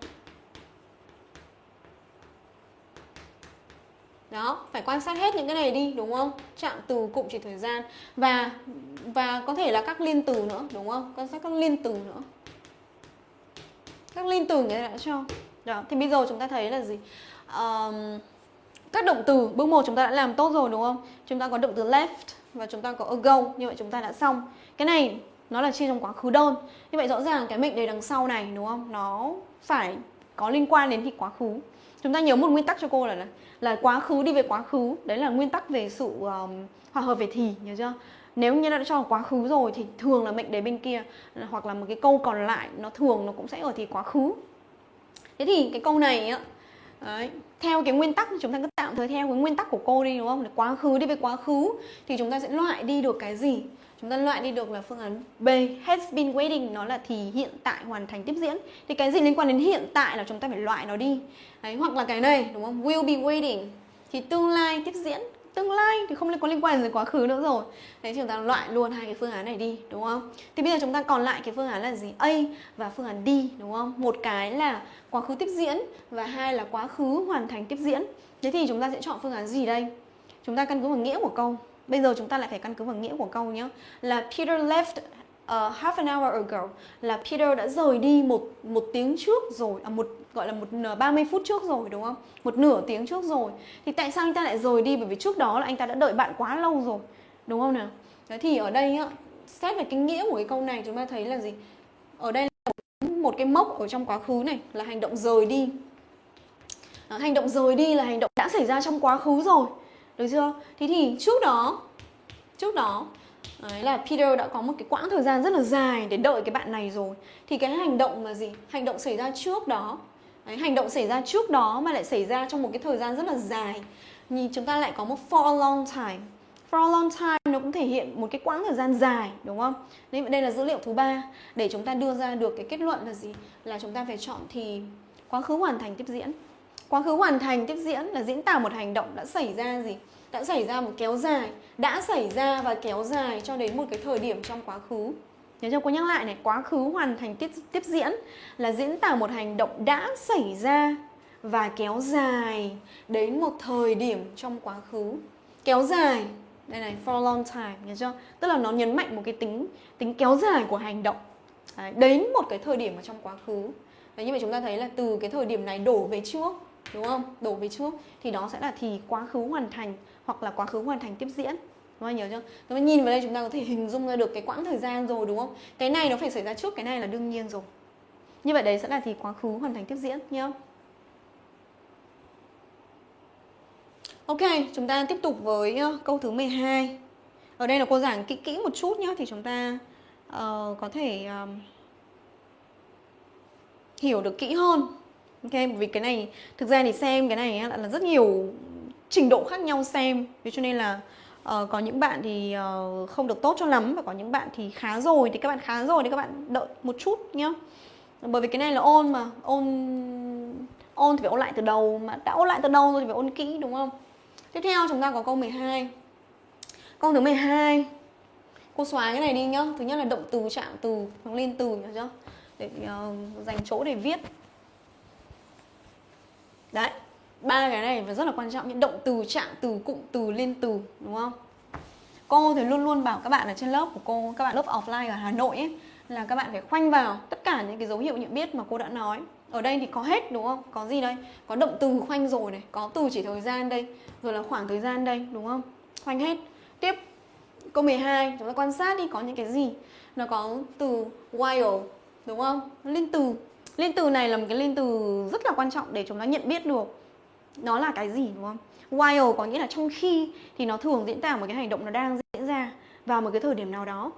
Speaker 1: Đó phải quan sát hết những cái này đi đúng không? Trạng từ cụm chỉ thời gian. Và và có thể là các liên từ nữa đúng không? Quan sát các liên từ nữa. Các liên từ người ta đã cho. Đó thì bây giờ chúng ta thấy là gì? Um, các động từ bước một chúng ta đã làm tốt rồi đúng không? Chúng ta có động từ left và chúng ta có ago như vậy chúng ta đã xong. Cái này nó là chia trong quá khứ đơn như vậy rõ ràng cái mệnh đề đằng sau này đúng không nó phải có liên quan đến thì quá khứ chúng ta nhớ một nguyên tắc cho cô là là, là quá khứ đi về quá khứ đấy là nguyên tắc về sự um, hòa hợp về thì nhớ chưa nếu như đã cho quá khứ rồi thì thường là mệnh đề bên kia hoặc là một cái câu còn lại nó thường nó cũng sẽ ở thì quá khứ thế thì cái câu này á Đấy. Theo cái nguyên tắc chúng ta cứ tạm thời theo cái nguyên tắc của cô đi đúng không? Quá khứ đi về quá khứ thì chúng ta sẽ loại đi được cái gì? Chúng ta loại đi được là phương án B has been waiting nó là thì hiện tại hoàn thành tiếp diễn. Thì cái gì liên quan đến hiện tại là chúng ta phải loại nó đi. Đấy, hoặc là cái này đúng không? Will be waiting. Thì tương lai tiếp diễn. Tương lai thì không có liên quan đến quá khứ nữa rồi. Đấy chúng ta loại luôn hai cái phương án này đi đúng không? Thì bây giờ chúng ta còn lại cái phương án là gì? A và phương án D đúng không? Một cái là quá khứ tiếp diễn và hai là quá khứ hoàn thành tiếp diễn. Thế thì chúng ta sẽ chọn phương án gì đây? Chúng ta căn cứ vào nghĩa của câu. Bây giờ chúng ta lại phải căn cứ vào nghĩa của câu nhé Là Peter left uh, half an hour ago Là Peter đã rời đi một một tiếng trước rồi à, một gọi là một 30 phút trước rồi đúng không? Một nửa tiếng trước rồi Thì tại sao anh ta lại rời đi? Bởi vì trước đó là anh ta đã đợi bạn quá lâu rồi Đúng không nào? Thế thì ở đây á, xét về cái nghĩa của cái câu này chúng ta thấy là gì? Ở đây là một cái mốc ở trong quá khứ này là hành động rời đi à, Hành động rời đi là hành động đã xảy ra trong quá khứ rồi được chưa thế thì trước đó trước đó Đấy là Peter đã có một cái quãng thời gian rất là dài để đợi cái bạn này rồi Thì cái hành động là gì? Hành động xảy ra trước đó Đấy, Hành động xảy ra trước đó mà lại xảy ra trong một cái thời gian rất là dài Nhìn chúng ta lại có một for a long time For a long time nó cũng thể hiện một cái quãng thời gian dài đúng không? Nên đây là dữ liệu thứ ba Để chúng ta đưa ra được cái kết luận là gì? Là chúng ta phải chọn thì quá khứ hoàn thành tiếp diễn Quá khứ hoàn thành tiếp diễn là diễn tả một hành động đã xảy ra gì? Đã xảy ra một kéo dài, đã xảy ra và kéo dài cho đến một cái thời điểm trong quá khứ. Nhớ cho cô nhắc lại này, quá khứ hoàn thành tiếp, tiếp diễn là diễn tả một hành động đã xảy ra và kéo dài đến một thời điểm trong quá khứ. Kéo dài, đây này, for a long time, nhớ chưa? Tức là nó nhấn mạnh một cái tính tính kéo dài của hành động. Đấy, đến một cái thời điểm ở trong quá khứ. Đấy, như vậy chúng ta thấy là từ cái thời điểm này đổ về trước đúng không đổ về trước thì đó sẽ là thì quá khứ hoàn thành hoặc là quá khứ hoàn thành tiếp diễn các bạn nhớ chưa? Các bạn nhìn vào đây chúng ta có thể (laughs) hình dung ra được cái quãng thời gian rồi đúng không? Cái này nó phải xảy ra trước cái này là đương nhiên rồi. Như vậy đấy sẽ là thì quá khứ hoàn thành tiếp diễn nhá. Ok, chúng ta tiếp tục với ờ, câu thứ 12. Ở đây là cô giảng kỹ kỹ một chút nhá thì chúng ta uh, có thể uh, hiểu được kỹ hơn ok vì cái này thực ra thì xem cái này là, là rất nhiều trình độ khác nhau xem. Vì cho nên là uh, có những bạn thì uh, không được tốt cho lắm và có những bạn thì khá rồi thì các bạn khá rồi thì các bạn đợi một chút nhá. Bởi vì cái này là ôn mà ôn ôn thì phải ôn lại từ đầu mà đã ôn lại từ đầu rồi thì phải ôn kỹ đúng không? Tiếp theo chúng ta có câu 12 câu thứ 12 cô xóa cái này đi nhá. Thứ nhất là động từ trạng từ nó lên từ nhá chưa? Để uh, dành chỗ để viết đấy, ba cái này và rất là quan trọng, những động từ trạng từ, cụm từ, liên từ, đúng không? Cô thì luôn luôn bảo các bạn ở trên lớp của cô, các bạn lớp offline ở hà nội ấy, là các bạn phải khoanh vào tất cả những cái dấu hiệu nhận biết mà cô đã nói. Ở đây thì có hết, đúng không? Có gì đây? Có động từ khoanh rồi này, có từ chỉ thời gian đây, rồi là khoảng thời gian đây, đúng không? Khoanh hết. Tiếp, câu 12 chúng ta quan sát đi, có những cái gì? Nó có từ while, đúng không? Liên từ liên từ này là một cái liên từ rất là quan trọng để chúng ta nhận biết được nó là cái gì đúng không? While có nghĩa là trong khi thì nó thường diễn tả một cái hành động nó đang diễn ra vào một cái thời điểm nào đó.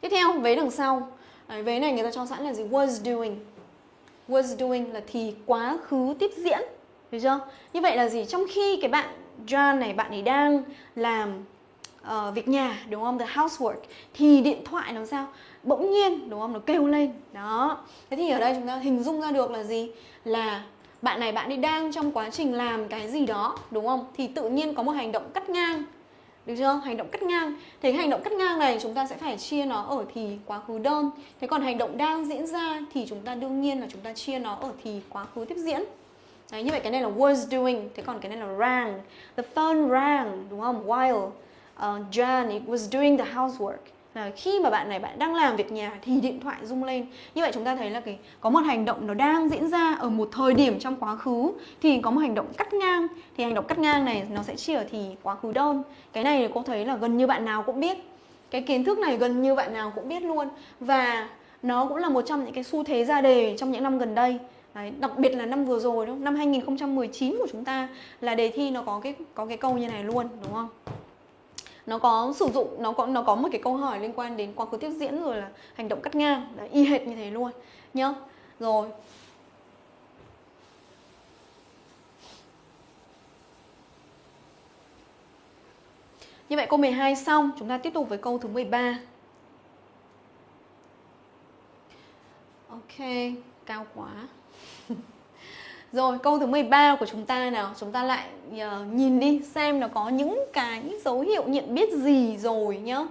Speaker 1: Tiếp theo vế đằng sau. Đấy, vế này người ta cho sẵn là gì? Was doing. Was doing là thì quá khứ tiếp diễn được chưa? Như vậy là gì? Trong khi cái bạn John này bạn ấy đang làm uh, việc nhà đúng không? The housework thì điện thoại làm sao? Bỗng nhiên đúng không? Nó kêu lên. Đó. Thế thì ở đây chúng ta hình dung ra được là gì? Là bạn này bạn đi đang trong quá trình làm cái gì đó đúng không? Thì tự nhiên có một hành động cắt ngang. Được chưa? Hành động cắt ngang. Thế hành động cắt ngang này chúng ta sẽ phải chia nó ở thì quá khứ đơn. Thế còn hành động đang diễn ra thì chúng ta đương nhiên là chúng ta chia nó ở thì quá khứ tiếp diễn. Đấy, như vậy cái này là was doing thế còn cái này là rang. The phone rang đúng không? While ờ, uh, John was doing the housework là khi mà bạn này bạn đang làm việc nhà thì điện thoại rung lên. Như vậy chúng ta thấy là cái có một hành động nó đang diễn ra ở một thời điểm trong quá khứ thì có một hành động cắt ngang. Thì hành động cắt ngang này nó sẽ chỉ ở thì quá khứ đơn cái này thì cô thấy là gần như bạn nào cũng biết. Cái kiến thức này gần như bạn nào cũng biết luôn. Và nó cũng là một trong những cái xu thế ra đề trong những năm gần đây. Đấy, đặc biệt là năm vừa rồi đúng không? Năm 2019 của chúng ta là đề thi nó có cái có cái câu như này luôn đúng không? Nó có sử dụng nó có nó có một cái câu hỏi liên quan đến quá khứ tiếp diễn rồi là hành động cắt ngang Đấy, y hệt như thế luôn nhá rồi Như vậy câu 12 xong, chúng ta tiếp tục với câu thứ 13. Ok, cao quá. Rồi câu thứ 13 của chúng ta nào? Chúng ta lại uh, nhìn đi xem nó có những cái dấu hiệu nhận biết gì rồi nhá.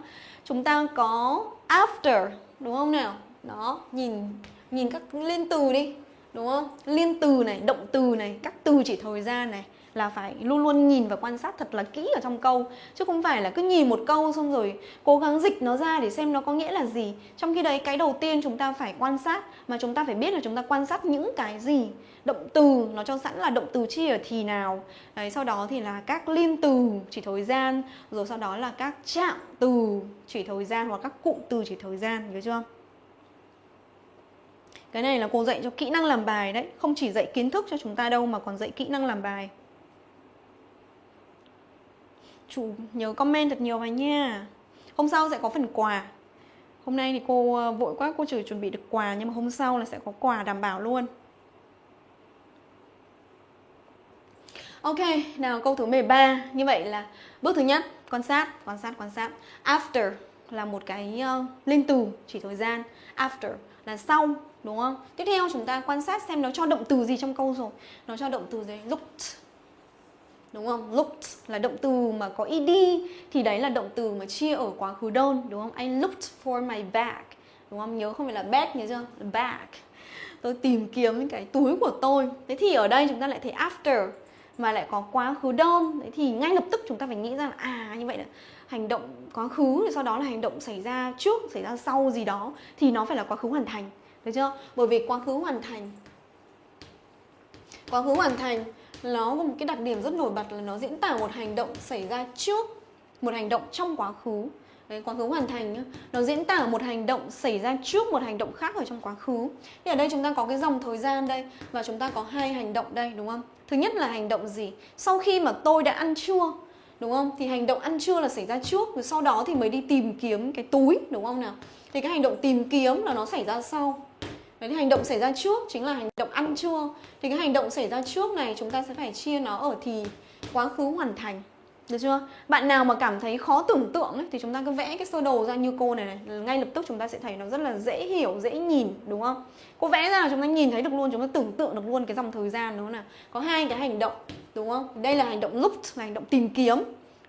Speaker 1: Chúng ta có after đúng không nào? Đó nhìn nhìn các liên từ đi đúng không? Liên từ này, động từ này, các từ chỉ thời gian này là phải luôn luôn nhìn và quan sát thật là kỹ ở trong câu. Chứ không phải là cứ nhìn một câu xong rồi cố gắng dịch nó ra để xem nó có nghĩa là gì. Trong khi đấy, cái đầu tiên chúng ta phải quan sát mà chúng ta phải biết là chúng ta quan sát những cái gì. Động từ, nó cho sẵn là động từ chi ở thì nào. Đấy, sau đó thì là các liên từ, chỉ thời gian. Rồi sau đó là các trạng từ, chỉ thời gian hoặc các cụm từ chỉ thời gian nhớ chưa? Cái này là cô dạy cho kỹ năng làm bài đấy. Không chỉ dạy kiến thức cho chúng ta đâu mà còn dạy kỹ năng làm bài chú nhớ comment thật nhiều vào nha. Hôm sau sẽ có phần quà. Hôm nay thì cô ờ, vội quá cô chỉ chuẩn bị được quà Nhưng mà hôm sau là sẽ có quà đảm bảo luôn. Ok, nào câu thứ 13 Như vậy là bước thứ nhất Quan sát, quan sát, quan sát. After là một cái ờ, uh, linh từ chỉ thời gian. After là sau đúng không? Tiếp theo chúng ta quan sát xem nó cho động từ gì trong câu rồi. Nó cho động từ gì? Looked đúng không? Looked là động từ mà có ed, thì đấy là động từ mà chia ở quá khứ đơn đúng không? I looked for my bag đúng không? Nhớ không phải là bag, nhớ chưa? Bag tôi tìm kiếm cái túi của tôi thế thì ở đây chúng ta lại thấy after, mà lại có quá khứ đơn thế thì ngay lập tức chúng ta phải nghĩ ra là à như vậy là hành động quá khứ thì sau đó là hành động xảy ra trước, xảy ra sau gì đó, thì nó phải là quá khứ hoàn thành được chưa bởi vì quá khứ hoàn thành, quá khứ hoàn thành nó có một cái đặc điểm rất nổi bật là nó diễn tả một hành động xảy ra trước một hành động trong quá khứ Đấy, quá khứ hoàn thành nhá. Nó diễn tả một hành động xảy ra trước một hành động khác ở trong quá khứ Thì ở đây chúng ta có cái dòng thời gian đây Và chúng ta có hai hành động đây đúng không? Thứ nhất là hành động gì? Sau khi mà tôi đã ăn trưa đúng không thì hành động ăn trưa là xảy ra trước rồi sau đó thì mới đi tìm kiếm cái túi đúng không nào thì cái hành động tìm kiếm là nó xảy ra sau Đấy thì hành động xảy ra trước chính là hành động ăn trưa Thì cái hành động xảy ra trước này chúng ta sẽ phải chia nó ở thì quá khứ hoàn thành được chưa? Bạn nào mà cảm thấy khó tưởng tượng ấy, thì chúng ta cứ vẽ cái sơ đồ ra như cô này này Ngay lập tức chúng ta sẽ thấy nó rất là dễ hiểu, dễ nhìn đúng không? Cô vẽ ra là chúng ta nhìn thấy được luôn, chúng ta tưởng tượng được luôn cái dòng thời gian đó nào Có hai cái hành động đúng không? Đây là hành động looked là hành động tìm kiếm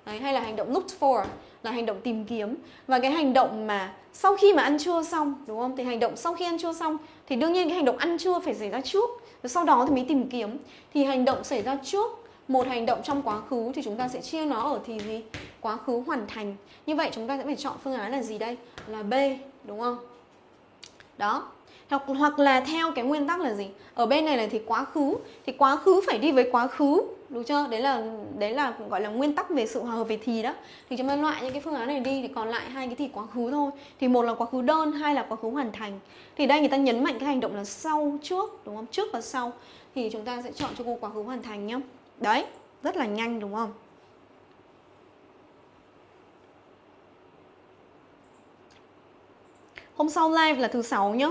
Speaker 1: Đấy, hay là hành động looked for là hành động tìm kiếm và cái hành động mà sau khi mà ăn trưa xong, đúng không? Thì hành động sau khi ăn trưa xong, thì đương nhiên cái hành động ăn trưa phải xảy ra trước. Rồi sau đó thì mới tìm kiếm. Thì hành động xảy ra trước, một hành động trong quá khứ thì chúng ta sẽ chia nó ở thì gì? Quá khứ hoàn thành. Như vậy chúng ta sẽ phải chọn phương án là gì đây? Là b, đúng không? Đó. Hoặc hoặc là theo cái nguyên tắc là gì? Ở bên này là thì quá khứ. Thì quá khứ phải đi với quá khứ đúng chưa? Đấy là đấy là gọi là nguyên tắc về sự hòa hợp về thì đó. Thì chúng ta loại những cái phương án này đi thì còn lại hai cái thì quá khứ thôi. Thì một là quá khứ đơn hai là quá khứ hoàn thành. Thì đây người ta nhấn mạnh cái hành động là sau trước đúng không? Trước và sau. Thì chúng ta sẽ chọn cho cô quá khứ hoàn thành nhá. Đấy rất là nhanh đúng không? Hôm sau live là thứ sáu nhá.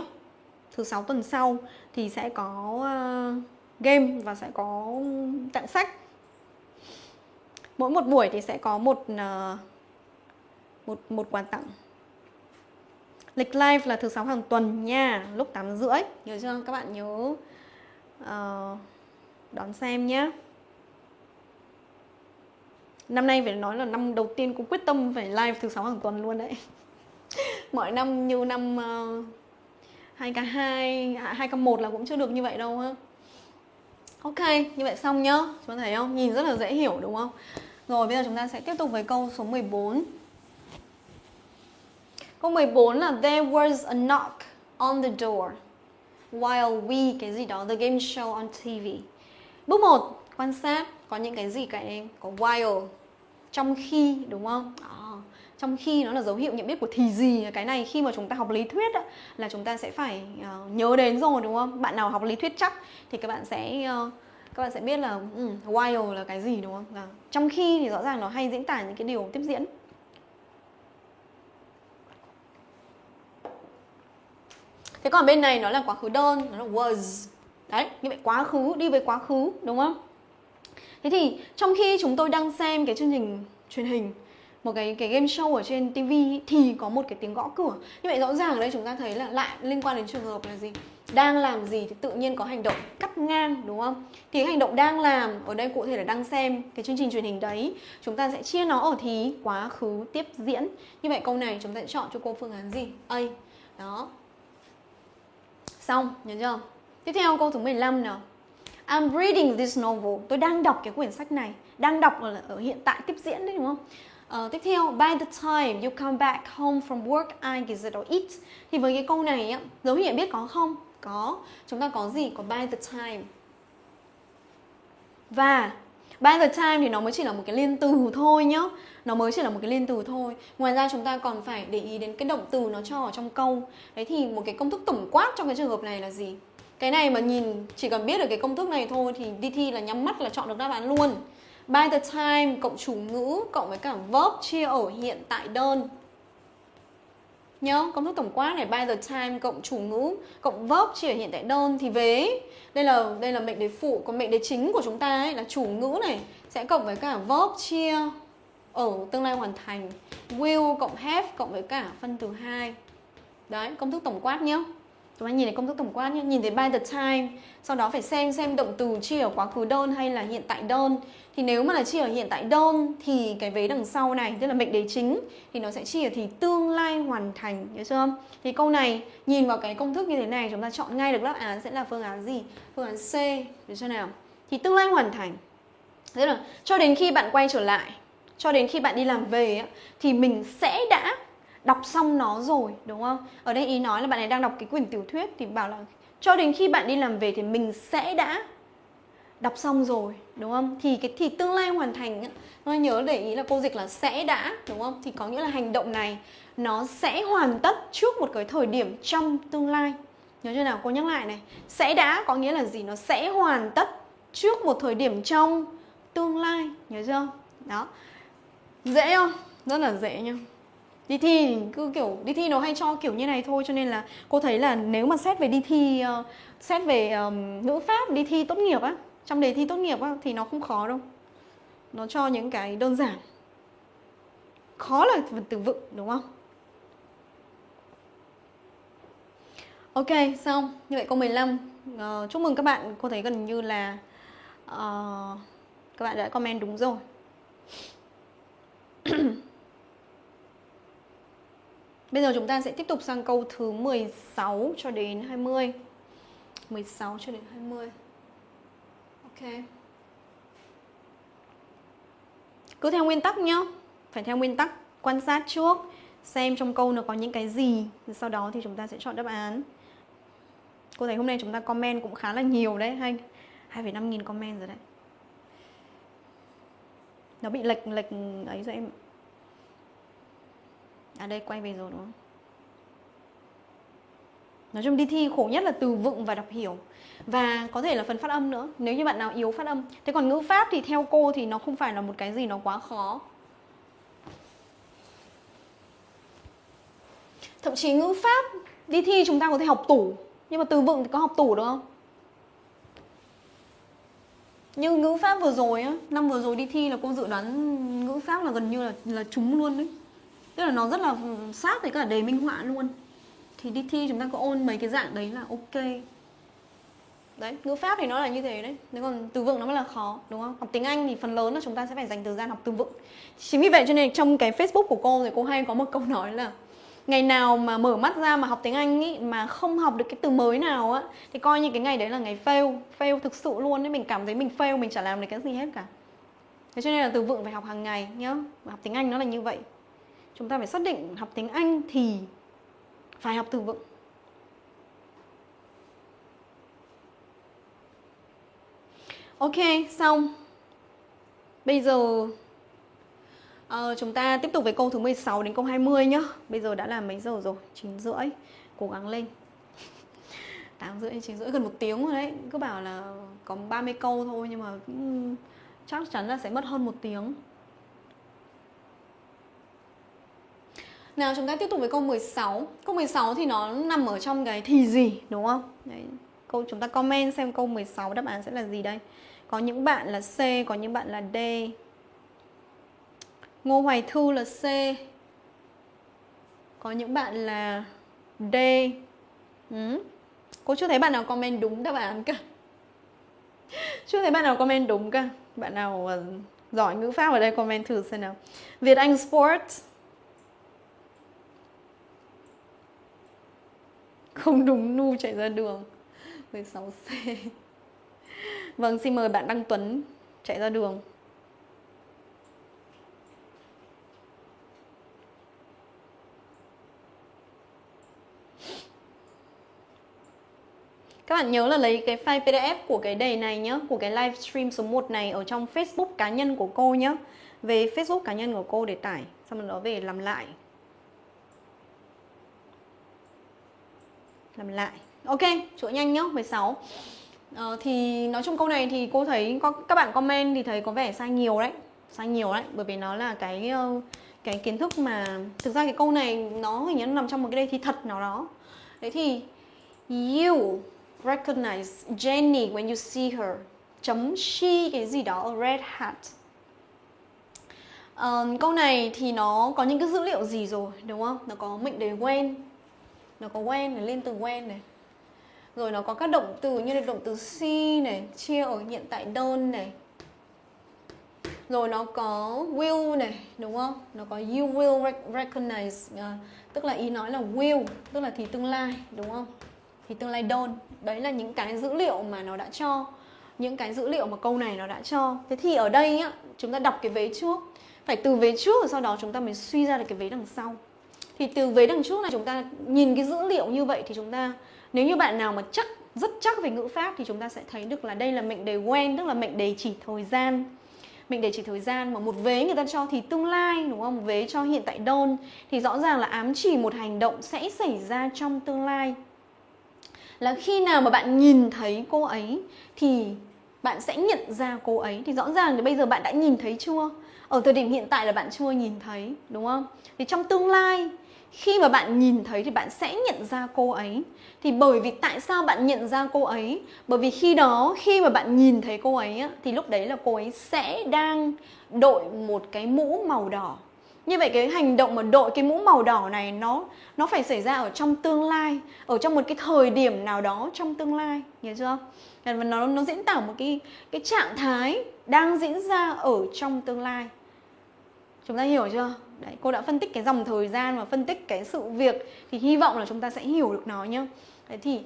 Speaker 1: Thứ sáu tuần sau thì sẽ có uh, game và sẽ có tặng sách. Mỗi một buổi thì sẽ có một ờ, một một quà tặng. Lịch live là thứ sáu hàng tuần nha lúc 8 rưỡi. Nhớ chưa các bạn nhớ uh, đón xem nhé năm nay phải nói là năm đầu tiên cũng quyết tâm phải live thứ sáu hàng tuần luôn đấy. (laughs) Mọi năm như năm uh, 2k2, 2k1 là cũng chưa được như vậy đâu ha Ok, như vậy xong nhá Chúng ta thấy không? Nhìn rất là dễ hiểu đúng không? Rồi bây giờ chúng ta sẽ tiếp tục với câu số 14 Câu 14 là There was a knock on the door While we, cái gì đó, the game show on TV Bước 1, quan sát Có những cái gì cả em? Có while Trong khi, đúng không? Đó trong khi nó là dấu hiệu nhận biết của thì gì cái này khi mà chúng ta học lý thuyết á, là chúng ta sẽ phải uh, nhớ đến rồi đúng không? Bạn nào học lý thuyết chắc thì các bạn sẽ uh, các bạn sẽ biết là um, while là cái gì đúng không? Là trong khi thì rõ ràng nó hay diễn tả những cái điều tiếp diễn. Thế còn bên này nó là quá khứ đơn nó là was. Đấy như vậy quá khứ đi với quá khứ đúng không? Thế thì trong khi chúng tôi đang xem cái chương trình truyền hình một cái cái game show ở trên tivi thì có một cái tiếng gõ cửa. Như vậy rõ ràng ở đây chúng ta thấy là lại liên quan đến trường hợp là gì? Đang làm gì thì tự nhiên có hành động cắt ngang đúng không? Thì hành động đang làm ở đây cụ thể là đang xem cái chương trình truyền hình đấy. Chúng ta sẽ chia nó ở thì quá khứ tiếp diễn. Như vậy câu này chúng ta sẽ chọn cho cô phương án gì? A. Đó. Xong, nhớ chưa? Tiếp theo câu thứ 15 nào. I'm reading this novel. Tôi đang đọc cái quyển sách này. Đang đọc ở, ở hiện tại tiếp diễn đấy đúng không? Uh, tiếp theo, by the time you come back home from work, I get or eat. Thì với cái câu này á, dấu hiệu biết có không? Có. Chúng ta có gì? Có by the time. Và by the time thì nó mới chỉ là một cái liên từ thôi nhá. Nó mới chỉ là một cái liên từ thôi. Ngoài ra chúng ta còn phải để ý đến cái động từ nó cho ở trong câu. Đấy thì một cái công thức tổng quát trong cái trường hợp này là gì? Cái này mà nhìn chỉ cần biết được cái công thức này thôi thì đi thi là nhắm mắt là chọn được đáp án luôn. By the time, cộng chủ ngữ, cộng với cả verb chia ở hiện tại đơn. Nhớ, công thức tổng quát này, by the time, cộng chủ ngữ, cộng verb chia ở hiện tại đơn thì vế. Đây là đây là mệnh đề phụ, còn mệnh đề chính của chúng ta ấy là chủ ngữ này, sẽ cộng với cả verb chia ở tương lai hoàn thành. Will cộng have cộng với cả phân từ hai. Đấy, công thức tổng quát nhé chúng ta nhìn thấy công thức tổng quát nhé nhìn thấy by the time, sau đó phải xem xem động từ chia ở quá khứ đơn hay là hiện tại đơn. Thì nếu mà là chia ở hiện tại đơn thì cái vế đằng sau này, tức là mệnh đề chính, thì nó sẽ chia thì tương lai hoàn thành nhớ chưa? Thì câu này, nhìn vào cái công thức như thế này, chúng ta chọn ngay được đáp án sẽ là phương án gì? Phương án C được chưa nào? Thì tương lai hoàn thành. Tức là cho đến khi bạn quay trở lại, cho đến khi bạn đi làm về thì mình sẽ đã đọc xong nó rồi, đúng không? Ở đây ý nói là bạn ấy đang đọc cái quyển tiểu thuyết thì bảo là cho đến khi bạn đi làm về thì mình sẽ đã đọc xong rồi, đúng không? Thì cái, thì tương lai hoàn thành nó nhớ để ý là cô dịch là sẽ đã, đúng không? Thì có nghĩa là hành động này nó sẽ hoàn tất trước một cái thời điểm trong tương lai. Nhớ chưa nào? Cô nhắc lại này. Sẽ đã có nghĩa là gì? Nó sẽ hoàn tất trước một thời điểm trong tương lai. Nhớ chưa? Đó. Dễ không? Rất là dễ nhá đi thi cứ kiểu đi thi nó hay cho kiểu như này thôi cho nên là cô thấy là nếu mà xét về đi thi uh, xét về um, ngữ pháp đi thi tốt nghiệp á trong đề thi tốt nghiệp á thì nó không khó đâu. Nó cho những cái đơn giản. Khó là từ vựng đúng không? Ok, xong. Như vậy câu 15 uh, ờ, Chúc mừng các bạn, cô thấy gần như là uh, Các bạn đã comment đúng rồi. (clears throat) Bây giờ chúng ta sẽ tiếp tục sang câu thứ 16 cho đến 20 16 cho đến 20 Ok. Cứ theo nguyên tắc nhá. Phải theo nguyên tắc Quan sát trước Xem trong câu nó có những cái gì Sau đó thì chúng ta sẽ chọn đáp án. Cô thấy hôm nay chúng ta comment cũng khá là nhiều đấy hay 2,5 nghìn comment rồi đấy. Nó bị lệch lệch ấy rồi em À đây, quay về rồi, đúng không? Nói chung đi thi khổ nhất là từ vựng và đọc hiểu. Và có thể là phần phát âm nữa, Nếu như bạn nào yếu phát âm. Thế còn ngữ pháp thì theo cô thì nó không phải là một cái gì nó quá khó. Thậm chí ngữ pháp đi thi chúng ta có thể học tủ, nhưng mà từ vựng thì có học tủ được không? Như ngữ pháp vừa rồi á, năm vừa rồi đi thi là cô dự đoán ngữ pháp là gần như là là trúng luôn đấy tức là nó rất là sát với cả đề minh họa luôn. Thì đi thi chúng ta có ôn mấy cái dạng đấy là ok. Đấy ngữ pháp thì nó là như thế đấy. Nếu còn từ vựng nó mới là khó đúng không? Học tiếng anh thì phần lớn là chúng ta sẽ phải dành thời gian học từ vựng. Chính vì vậy cho nên trong cái facebook của cô thì cô hay có một câu (laughs) nói là ngày nào mà mở mắt ra mà học tiếng Anh ý, mà không học được cái từ mới nào á thì coi như cái ngày đấy là ngày fail fail thực sự luôn đấy mình cảm thấy mình fail mình chả làm được cái gì hết cả. Thế cho nên là từ vựng phải học hàng ngày nhá. Học tiếng Anh nó là như vậy chúng ta phải xác định học tiếng Anh thì phải học từ vựng. Ok, xong. Bây giờ uh, chúng ta tiếp tục với câu thứ 16 đến câu 20 nhá. Bây giờ đã là mấy giờ rồi? 9 rưỡi. Cố gắng lên. 8 rưỡi, 9 rưỡi, gần một tiếng rồi đấy. Cứ bảo là có 30 câu thôi Nhưng mà cũng chắc chắn là sẽ mất hơn một tiếng. Nào chúng ta tiếp tục với câu 16 Câu 16 thì nó nằm ở trong cái thì gì đúng không? Đấy. Câu chúng ta comment xem câu 16 đáp án sẽ là gì đây. Có những bạn là C, có những bạn là D. Ngô Hoài Thư là C. Có những bạn là D. Ừ. Cô chưa thấy bạn nào comment đúng đáp án cả (laughs) Chưa thấy bạn nào comment đúng cả Bạn nào ờ, giỏi ngữ pháp ở đây comment thử xem nào. Việt Anh Sport Không đúng nu chạy ra đường. 16C Vâng xin mời bạn Đăng Tuấn chạy ra đường. Các bạn nhớ là lấy cái file PDF của cái đề này nhé Của cái livestream số 1 này ở trong Facebook cá nhân của cô nhé Về Facebook cá nhân của cô để tải, Xong rồi đó về làm lại. Làm lại. Ok, chỗ nhanh nhá, 16 ờ, Thì nói chung câu này thì cô thấy có các bạn comment thì thấy có vẻ sai nhiều đấy Sai nhiều đấy, bởi vì nó là cái ờ, cái kiến thức mà Thực ra cái câu này nó hình như nằm trong một cái đề thi thật nào đó. Đấy thì You recognize Jenny when you see her. Chấm she cái gì đó red hat. Um, câu này thì nó có những cái dữ liệu gì rồi đúng không? Nó có mệnh đề when nó có when này lên từ when này. Rồi nó có các động từ như là động từ see này chia ở hiện tại đơn này. Rồi nó có will này đúng không? Nó có you will recognize uh, tức là ý nói là will tức là thì tương lai đúng không? Thì tương lai đơn. Đấy là những cái dữ liệu mà nó đã cho. Những cái dữ liệu mà câu này nó đã cho. Thế thì ở đây á chúng ta đọc cái vế trước. Phải từ vế trước rồi sau đó chúng ta mới suy ra được cái vế đằng sau thì từ vế đằng trước này chúng ta nhìn cái dữ liệu như vậy thì chúng ta, nếu như bạn nào mà chắc, rất chắc về ngữ pháp thì chúng ta sẽ thấy được là đây là mệnh đề when, tức là mệnh đề chỉ thời gian. Mệnh đề chỉ thời gian mà một vế người ta cho thì tương lai, đúng không? Một vế cho hiện tại đơn. Thì rõ ràng là ám chỉ một hành động sẽ xảy ra trong tương lai. Là khi nào mà bạn nhìn thấy cô ấy thì bạn sẽ nhận ra cô ấy. Thì rõ ràng thì bây giờ bạn đã nhìn thấy chưa? Ở thời điểm hiện tại là bạn chưa nhìn thấy, đúng không? Thì trong tương lai khi mà bạn nhìn thấy thì bạn sẽ nhận ra cô ấy. Thì bởi vì tại sao bạn nhận ra cô ấy? Bởi vì khi đó khi mà bạn nhìn thấy cô ấy á, thì lúc đấy là cô ấy sẽ đang đội một cái mũ màu đỏ. Như vậy cái hành động mà đội cái mũ màu đỏ này nó nó phải xảy ra ở trong tương lai ở trong một cái thời điểm nào đó trong tương lai nhớ chưa? Và nó nó diễn tả một cái cái trạng thái đang diễn ra ở trong tương lai. Chúng ta hiểu chưa? Đấy cô đã phân tích cái dòng thời gian và phân tích cái sự việc thì hy vọng là chúng ta sẽ hiểu được nó nhá đấy thì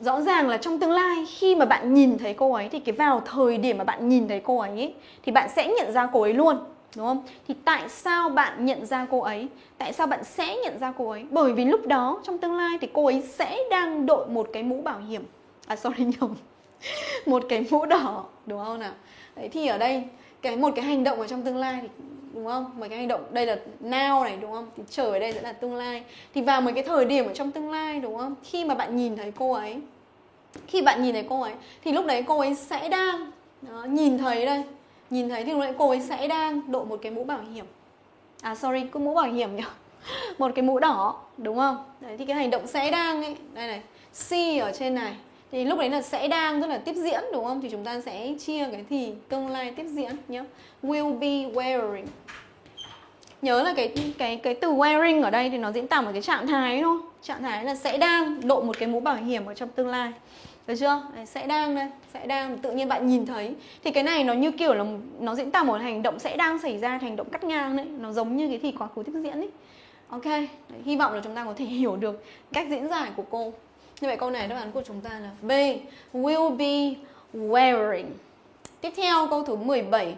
Speaker 1: rõ ràng là trong tương lai khi mà bạn nhìn thấy cô ấy thì cái vào thời điểm mà bạn nhìn thấy cô ấy thì bạn sẽ nhận ra cô ấy luôn đúng không? Thì tại sao bạn nhận ra cô ấy? Tại sao bạn sẽ nhận ra cô ấy? Bởi vì lúc đó trong tương lai thì cô ấy sẽ đang đội một cái mũ bảo hiểm. À sorry (laughs) nhầm. một cái mũ đỏ, đúng không nào? Đấy thì ở đây cái một cái hành động ở trong tương lai thì đúng không? mấy cái hành động đây là now này đúng không? Thì trở ở đây sẽ là tương lai. Thì vào mấy cái thời điểm ở trong tương lai đúng không? Khi mà bạn nhìn thấy cô ấy khi bạn nhìn thấy cô ấy thì lúc đấy cô ấy sẽ đang đó, nhìn thấy đây nhìn thấy thì lúc đấy cô ấy sẽ đang đội một cái mũ bảo hiểm à sorry cứ mũ bảo hiểm nhỉ (laughs) một cái mũ đỏ đúng không đấy thì cái hành động sẽ đang ấy đây này see ở trên này thì lúc đấy là sẽ đang rất là tiếp diễn đúng không? Thì chúng ta sẽ chia cái thì tương lai tiếp diễn nhé. Will be wearing. Nhớ là cái cái cái từ wearing ở đây thì nó diễn tả một cái trạng thái thôi trạng thái là sẽ đang đội một cái mũ bảo hiểm ở trong tương lai. Được chưa? Đấy, sẽ đang đây sẽ đang tự nhiên bạn nhìn thấy. Thì cái này nó như kiểu là nó diễn tả một hành động sẽ đang xảy ra hành động cắt ngang đấy. Nó giống như cái thì quá khứ tiếp diễn ấy ok đấy, hy vọng là chúng ta có thể (laughs) hiểu được cách diễn giải của cô như vậy câu này đáp án của chúng ta là B. Will be wearing. Tiếp theo, câu thứ 17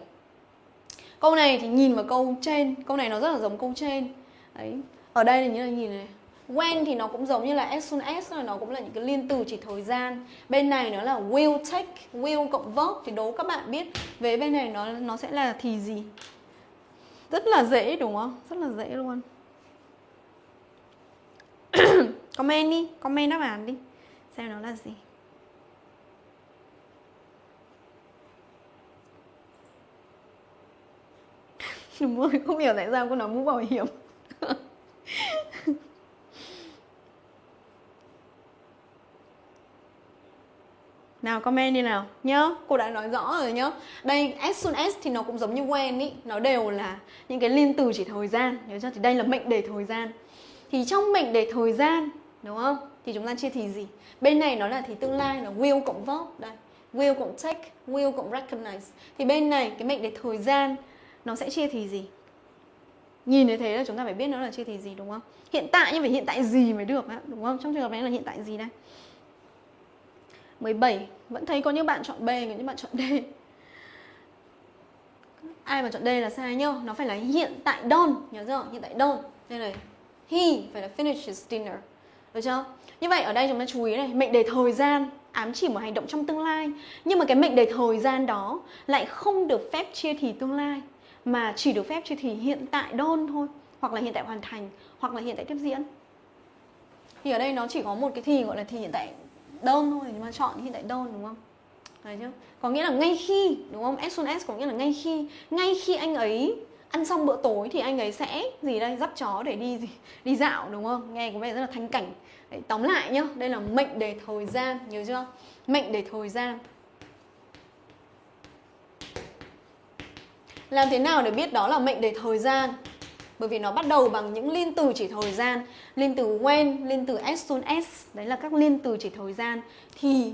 Speaker 1: câu này thì nhìn vào câu trên. Câu này nó rất là giống câu trên. Đấy. Ở đây là như là nhìn này. When thì nó cũng giống như là as soon as nó cũng là những cái liên từ chỉ thời gian. Bên này nó là will take, will cộng verb. Thì đố các bạn biết về bên này nó nó sẽ là thì gì. Rất là dễ, đúng không? Rất là dễ luôn comment đi, comment đáp án đi. Xem nó là gì. (laughs) Đúng rồi, không hiểu tại sao cô nói mũ bảo hiểm. (laughs) Nào, comment đi nào, nhớ, Cô đã nói rõ rồi nhớ. Đây, as soon as thì nó cũng giống như when ý, Nó đều là những cái liên từ chỉ thời gian, Nhớ chưa? Thì đây là mệnh đề thời gian. Thì trong mệnh đề thời gian Đúng không? Thì chúng ta chia thì gì? Bên này nó là thì tương lai là will cộng verb Đây Will cộng take Will cộng recognize Thì bên này cái mệnh đề thời gian Nó sẽ chia thì gì? Nhìn như thế là chúng ta phải biết nó là chia thì gì đúng không? Hiện tại nhưng phải hiện tại gì mới được á Đúng không? Trong trường hợp này là hiện tại gì đây? 17 Vẫn thấy có những bạn chọn B, có những bạn chọn D Ai mà chọn D là sai nhá Nó phải là hiện tại don Nhớ chưa? Hiện tại don Đây này He phải là finishes dinner được chưa? Như vậy ở đây chúng ta chú ý này, Mệnh đề thời gian ám chỉ một hành động trong tương lai. Nhưng mà cái mệnh đề thời gian đó Lại không được phép chia thì tương lai, Mà chỉ được phép chia thì hiện tại đơn thôi, Hoặc là hiện tại hoàn thành, Hoặc là hiện tại tiếp diễn. Thì ở đây nó chỉ có một cái thì gọi là thì hiện tại đơn thôi, nhưng mà chọn hiện tại đơn, đúng không? Đấy chứ? Có nghĩa là ngay khi, đúng không? As soon as có nghĩa là ngay khi ngay khi anh ấy ăn xong bữa tối thì anh ấy sẽ gì đây? Dắt chó để đi gì? Đi dạo, đúng không? Nghe có vẻ rất là thanh cảnh. Đấy, tóm lại nhá đây là mệnh đề thời gian nhớ chưa? Mệnh đề thời gian. Làm thế nào để biết đó là mệnh đề thời gian? Bởi vì nó bắt đầu bằng những liên từ chỉ thời gian. Liên từ when liên từ as soon as đấy là các liên từ chỉ thời gian. Thì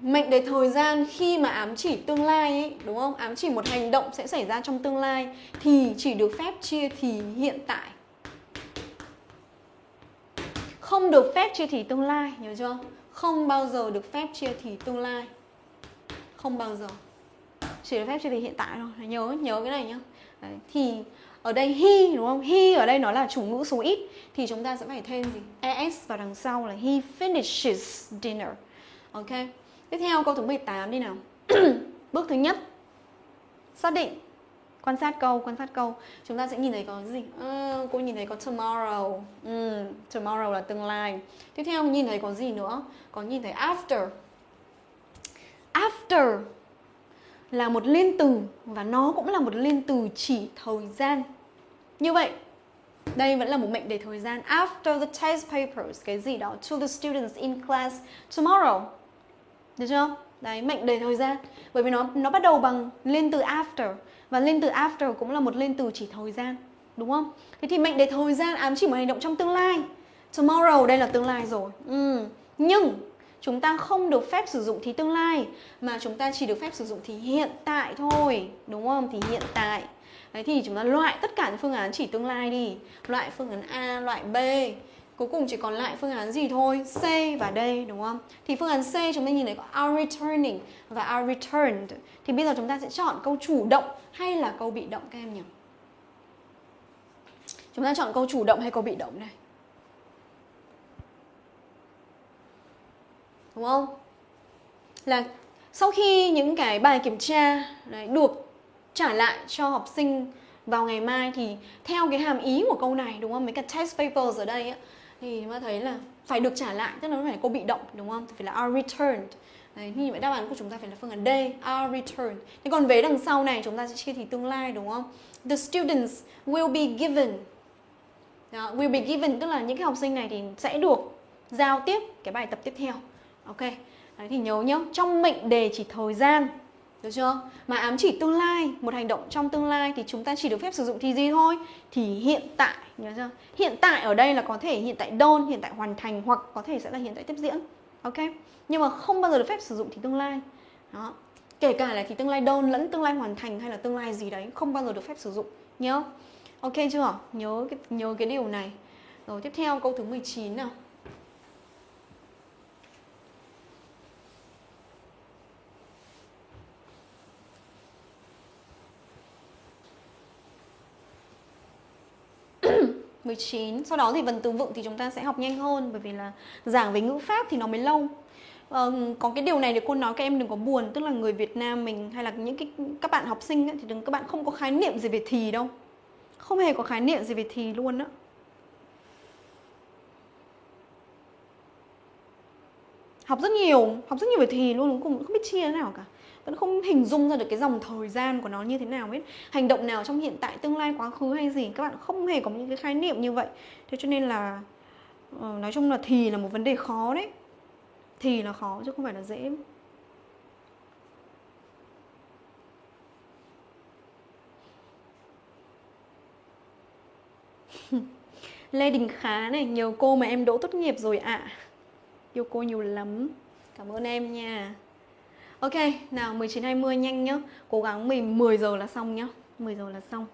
Speaker 1: mệnh đề thời gian khi mà ám chỉ tương lai ấy, đúng không? Ám chỉ một hành động sẽ xảy ra trong tương lai. Thì chỉ được phép chia thì hiện tại không được phép chia thì tương lai nhớ chưa không bao giờ được phép chia thì tương lai không bao giờ chỉ được phép chia thì hiện tại thôi nhớ nhớ cái này nhá Đấy, thì ở đây he đúng không? He ở đây nó là chủ ngữ số ít thì chúng ta sẽ phải thêm gì? es vào đằng sau là he finishes dinner. Ok. Tiếp theo câu thứ 18 đi nào. (clears throat) Bước thứ nhất. Xác định quan sát câu, quan sát câu. Chúng ta sẽ nhìn thấy có gì? À, cô nhìn thấy có tomorrow. Ừ, tomorrow là tương lai. Tiếp theo nhìn thấy có gì nữa? Có nhìn thấy after. After là một liên từ và nó cũng là một liên từ chỉ thời gian. Như vậy, đây vẫn là một mệnh đề thời gian. After the test papers, cái gì đó, to the students in class tomorrow. Được chưa? Đấy, mệnh đề thời gian. Bởi vì nó nó bắt đầu bằng liên từ after và lên từ after cũng là một lên từ chỉ thời gian, đúng không? Thế thì mệnh đề thời gian ám chỉ một hành động trong tương lai. Tomorrow đây là tương lai rồi. Ừ. Nhưng chúng ta không được phép sử dụng thì tương lai mà chúng ta chỉ được phép sử dụng thì hiện tại thôi, đúng không? Thì hiện tại. Đấy thì chúng ta loại tất cả những phương án chỉ tương lai đi. Loại phương án A, loại B. Cuối cùng chỉ còn lại phương án gì thôi C và D đúng không? Thì phương án C chúng ta nhìn thấy có are returning và are returned Thì bây giờ chúng ta sẽ chọn câu chủ động hay là câu bị động các em nhỉ? Chúng ta chọn câu chủ động hay câu bị động này? Đúng không? Là sau khi những cái bài kiểm tra đấy, được trả lại cho học sinh vào ngày mai thì theo cái hàm ý của câu này đúng không? Mấy cái test papers ở đây ấy, thì chúng ta thấy là phải được trả lại tức là nó phải là câu bị động đúng không? Phải là are returned. Đấy, như vậy đáp án của chúng ta phải là phương án D, are returned. Thế còn vế đằng sau này chúng ta sẽ chia thì tương lai đúng không? The students will be given. Đó, will be given tức là những cái học sinh này thì sẽ được giao tiếp cái bài tập tiếp theo. Ok. Đấy thì nhớ nhá, trong mệnh đề chỉ thời gian được chưa? Mà ám chỉ tương lai, một hành động trong tương lai thì chúng ta chỉ được phép sử dụng thì gì thôi? Thì hiện tại, nhớ chưa? Hiện tại ở đây là có thể hiện tại đôn, hiện tại hoàn thành hoặc có thể sẽ là hiện tại tiếp diễn. Ok? Nhưng mà không bao giờ được phép sử dụng thì tương lai. Đó. Kể cả là thì tương lai đôn lẫn tương lai hoàn thành hay là tương lai gì đấy không bao giờ được phép sử dụng. Nhớ? Ok chưa? Nhớ cái nhớ cái điều này. Rồi tiếp theo câu thứ 19 nào. 19 Sau đó thì vần từ vựng thì chúng ta sẽ học nhanh hơn Bởi vì là giảng về ngữ pháp thì nó mới lâu. Ờ, Có cái điều này thì cô nói các em đừng có buồn Tức là người Việt Nam mình hay là những cái các bạn học sinh ấy, Thì đừng các bạn không có khái niệm gì về thì đâu. Không hề có khái niệm gì về thì luôn á. Học rất nhiều, học rất nhiều về thì luôn, cũng không biết chia thế nào cả vẫn không hình dung ra được cái dòng thời gian của nó như thế nào hết hành động nào trong hiện tại tương lai quá khứ hay gì các bạn không hề có những cái khái niệm như vậy. Thế cho nên là ờ, nói chung là thì là một vấn đề khó đấy. Thì là khó chứ không phải là dễ. (laughs) Lê Đình Khá này, nhiều cô mà em đỗ tốt nghiệp rồi ạ. À. Yêu cô nhiều lắm. Cảm ơn em nha. Ok, nào 19 20 nhanh nhá. Cố gắng mình 10 giờ là xong nhá. 10 giờ là xong.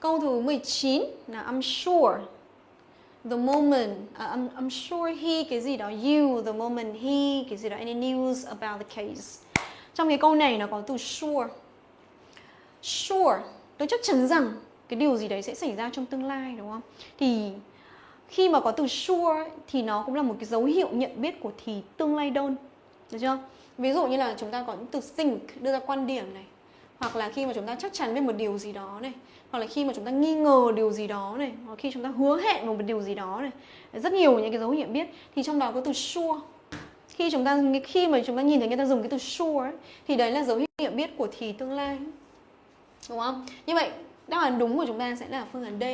Speaker 1: Câu thứ 19 là I'm sure the moment uh, I'm, I'm sure he cái gì đó you the moment he cái gì đó any news about the case. Trong cái câu này nó có từ sure. Sure, tôi chắc chắn rằng cái điều gì đấy sẽ xảy ra trong tương lai đúng không? Thì khi mà có từ sure thì nó cũng là một cái dấu hiệu nhận biết của thì tương lai đơn. Được chưa? Ví dụ như là chúng ta có những từ think đưa ra quan điểm này. Hoặc là khi mà chúng ta chắc chắn về một điều gì đó này. Hoặc là khi mà chúng ta nghi ngờ điều gì đó này. Hoặc khi chúng ta hứa hẹn một điều gì đó này. Rất nhiều những cái dấu hiệu biết. Thì trong đó có từ sure. Khi chúng ta khi mà chúng ta nhìn thấy người ta dùng cái từ sure ấy, thì đấy là dấu hiệu biết của thì tương lai. Đúng không? Như vậy đáp án đúng của chúng ta sẽ là phương án D.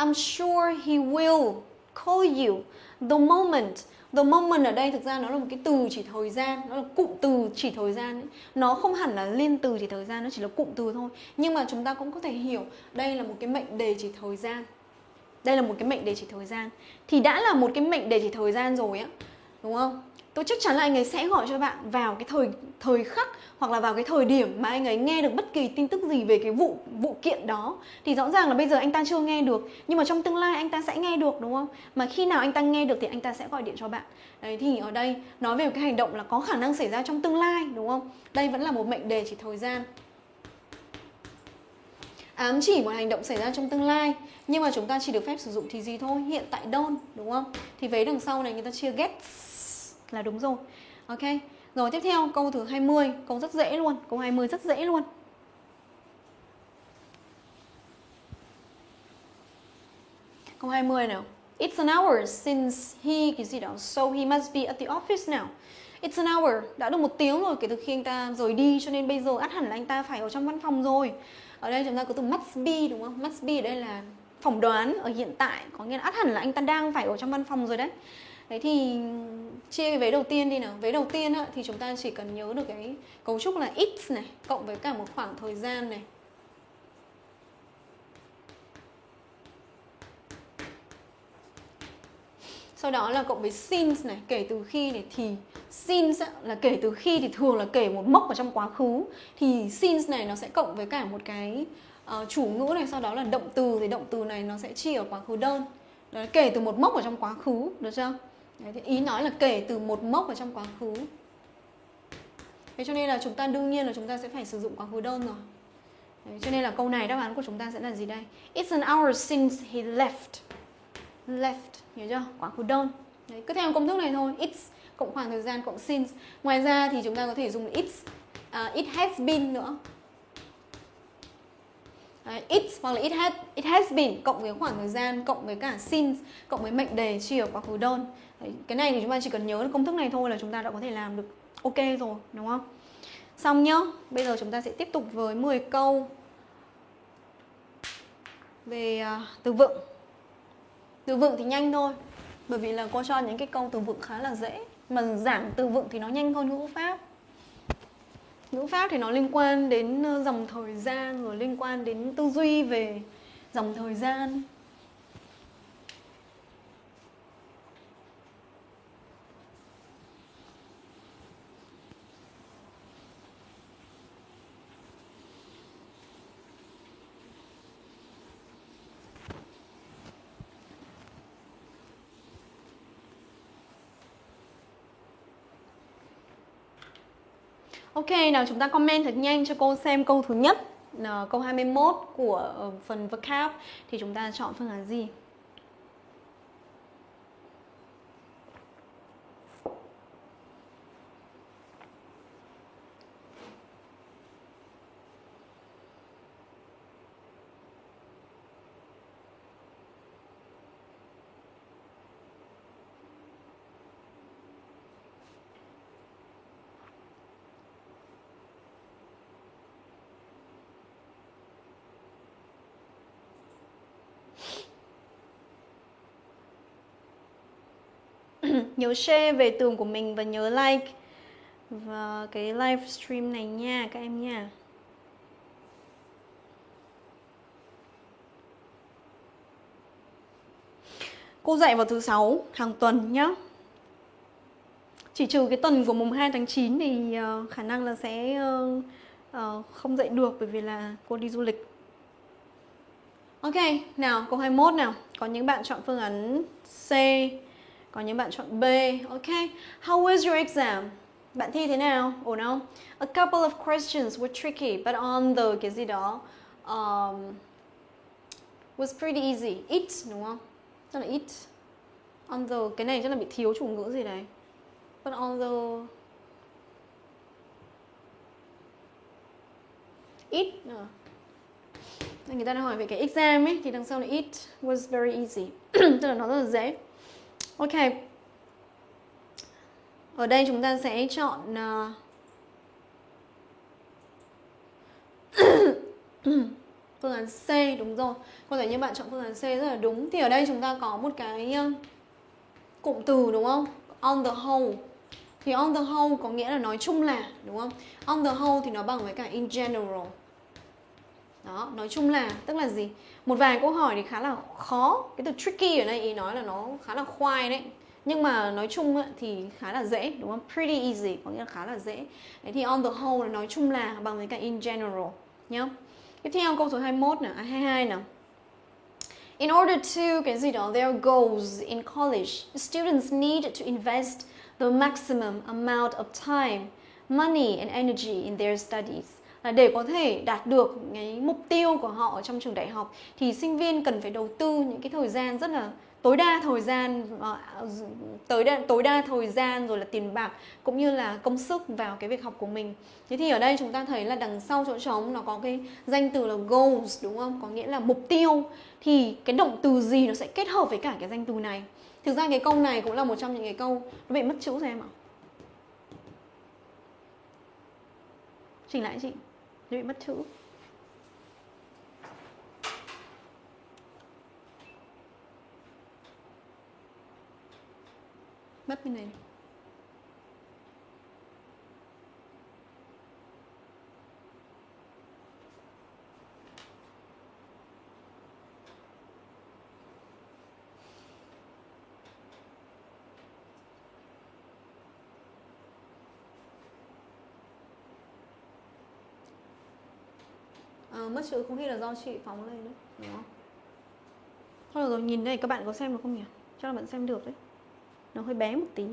Speaker 1: I'm sure he will call you the moment The moment ở đây thực ra nó là một cái từ chỉ thời gian, Nó là cụm từ chỉ thời gian ấy. Nó không hẳn là liên từ chỉ thời gian, Nó chỉ là cụm từ thôi Nhưng mà chúng ta cũng có thể hiểu, Đây là một cái mệnh đề chỉ thời gian Đây là một cái mệnh đề chỉ thời gian Thì đã là một cái mệnh đề chỉ thời gian rồi á, Đúng không? Tôi chắc chắn là anh ấy sẽ gọi cho bạn vào cái thời thời khắc hoặc là vào cái thời điểm mà anh ấy nghe được bất kỳ tin tức gì về cái vụ vụ kiện đó. Thì rõ ràng là bây giờ anh ta chưa nghe được, nhưng mà trong tương lai anh ta sẽ nghe được, đúng không? Mà khi nào anh ta nghe được thì anh ta sẽ gọi điện cho bạn. Đấy, thì ở đây nói về cái hành động là có khả năng xảy ra trong tương lai, đúng không? Đây vẫn là một mệnh đề chỉ thời gian. Ám chỉ một hành động xảy ra trong tương lai, nhưng mà chúng ta chỉ được phép sử dụng thì gì thôi? Hiện tại đơn đúng không? Thì vế đằng sau này người ta chia gets là đúng rồi Ok Rồi tiếp theo câu thứ 20 Câu rất dễ luôn Câu 20 rất dễ luôn Câu 20 nào It's an hour since he cái gì đó So he must be at the office now It's an hour, đã được một tiếng rồi kể từ khi anh ta rời đi cho nên bây giờ át hẳn là anh ta phải ở trong văn phòng rồi. Ở đây chúng ta có từ must be đúng không? Must be ở đây là phỏng đoán ở hiện tại, có nghĩa là át hẳn là anh ta đang phải ở trong văn phòng rồi đấy. Đấy thì chia cái vế đầu tiên đi nào. Vế đầu tiên á, thì chúng ta chỉ cần nhớ được cái cấu trúc là x này cộng với cả một khoảng thời gian này. Sau đó là cộng với since này kể từ khi này thì since là kể từ khi thì thường là kể một mốc ở trong quá khứ. Thì since này nó sẽ cộng với cả một cái uh, chủ ngữ này sau đó là động từ. Thì động từ này nó sẽ chia ở quá khứ đơn. Đó là kể từ một mốc ở trong quá khứ được chưa? Đấy, thì ý nói là kể từ một mốc ở trong quá khứ. Thế cho nên là chúng ta đương nhiên là chúng ta sẽ phải sử dụng quá khứ đơn rồi. Đấy, cho nên là câu này đáp án của chúng ta sẽ là gì đây? It's an hour since he left. Left hiểu chưa? Quá khứ đơn. Đấy, cứ theo công thức này thôi. It's cộng khoảng thời gian cộng since. Ngoài ra thì chúng ta có thể dùng it's uh, it has been nữa. Ờ, Đấy, it's hoặc là it has it has been cộng với khoảng thời gian cộng với cả since cộng với mệnh đề chia quá khứ đơn Đấy, cái này thì chúng ta chỉ cần nhớ công thức này thôi là chúng ta đã có thể làm được ok rồi đúng không? Xong nhá bây giờ chúng ta sẽ tiếp tục với 10 câu về uh, từ vựng. Từ vựng thì nhanh thôi bởi vì là cô cho những cái câu từ vựng khá là dễ mà giảng từ vựng thì nó nhanh hơn ngữ pháp ngữ pháp thì nó liên quan đến ờ, dòng thời gian, rồi liên quan đến tư duy về dòng thời gian. Ok, nào chúng ta comment thật nhanh cho cô xem câu thứ nhất ờ, Câu 21 của ờ, phần vocab Thì chúng ta chọn phương án gì? Nhớ share về tường của mình và nhớ like. Và cái livestream này nha các em nha. Cô dạy vào thứ sáu hàng tuần nhá. Chỉ trừ cái tuần của mùng 2 tháng 9 thì ờ, khả năng là sẽ ờ, ờ, không dạy được bởi vì là cô đi du lịch. Ok, nào câu 21 nào. Có những bạn chọn phương án C còn những bạn chọn B. Ok. How was your exam? Bạn thi thế nào? Ổn không? A couple of questions were tricky, but on the cái gì đó um, was pretty easy. It đúng không? Tức là it. On the cái này chắc là bị thiếu chủ ngữ gì đấy. But on the it uh. người ta đang hỏi về cái exam ấy thì đằng sau là it was very easy (clears throat) tức là nó rất là dễ Ok. Ở đây chúng ta sẽ chọn ờ, (coughs) phương án C, đúng rồi. Có thể như bạn chọn phương án C rất là đúng. Thì ở đây chúng ta có một cái ờ, cụm từ, đúng không? On the whole. Thì on the whole có nghĩa là nói chung là, đúng không? On the whole thì nó bằng với cả in general. Đó, nói chung là tức là gì? Một vài câu hỏi thì khá là khó. Cái từ tricky ở đây ý nói là nó khá là khoai đấy. Nhưng mà nói chung thì khá là dễ đúng không? Pretty easy có nghĩa là khá là dễ. Đấy thì on the whole là nói chung là bằng với cả in general nhá. Tiếp theo câu số 21 nè à, 22 nào. In order to cái gì đó their goals in college, students need to invest the maximum amount of time, money and energy in their studies để có thể đạt được cái mục tiêu của họ ở trong trường đại học thì sinh viên cần phải đầu tư những cái thời gian rất là tối đa thời gian ờ, tới đa, tối đa thời gian rồi là tiền bạc cũng như là công sức vào cái việc học của mình. Thế thì ở đây chúng ta thấy là đằng sau chỗ trống nó có cái danh từ là goals đúng không? Có nghĩa là mục tiêu. Thì cái động từ gì nó sẽ kết hợp với cả cái danh từ này? Thực ra cái câu này cũng là một trong những cái câu nó bị mất chữ rồi em ạ. Chỉnh lại chị nó bị mất chữ. Mất cái này. À, mất chữ không khi là do chị phóng lên nữa đúng không? Thôi rồi nhìn đây các bạn có xem được không nhỉ? Chắc là bạn xem được đấy. Nó hơi bé một tí.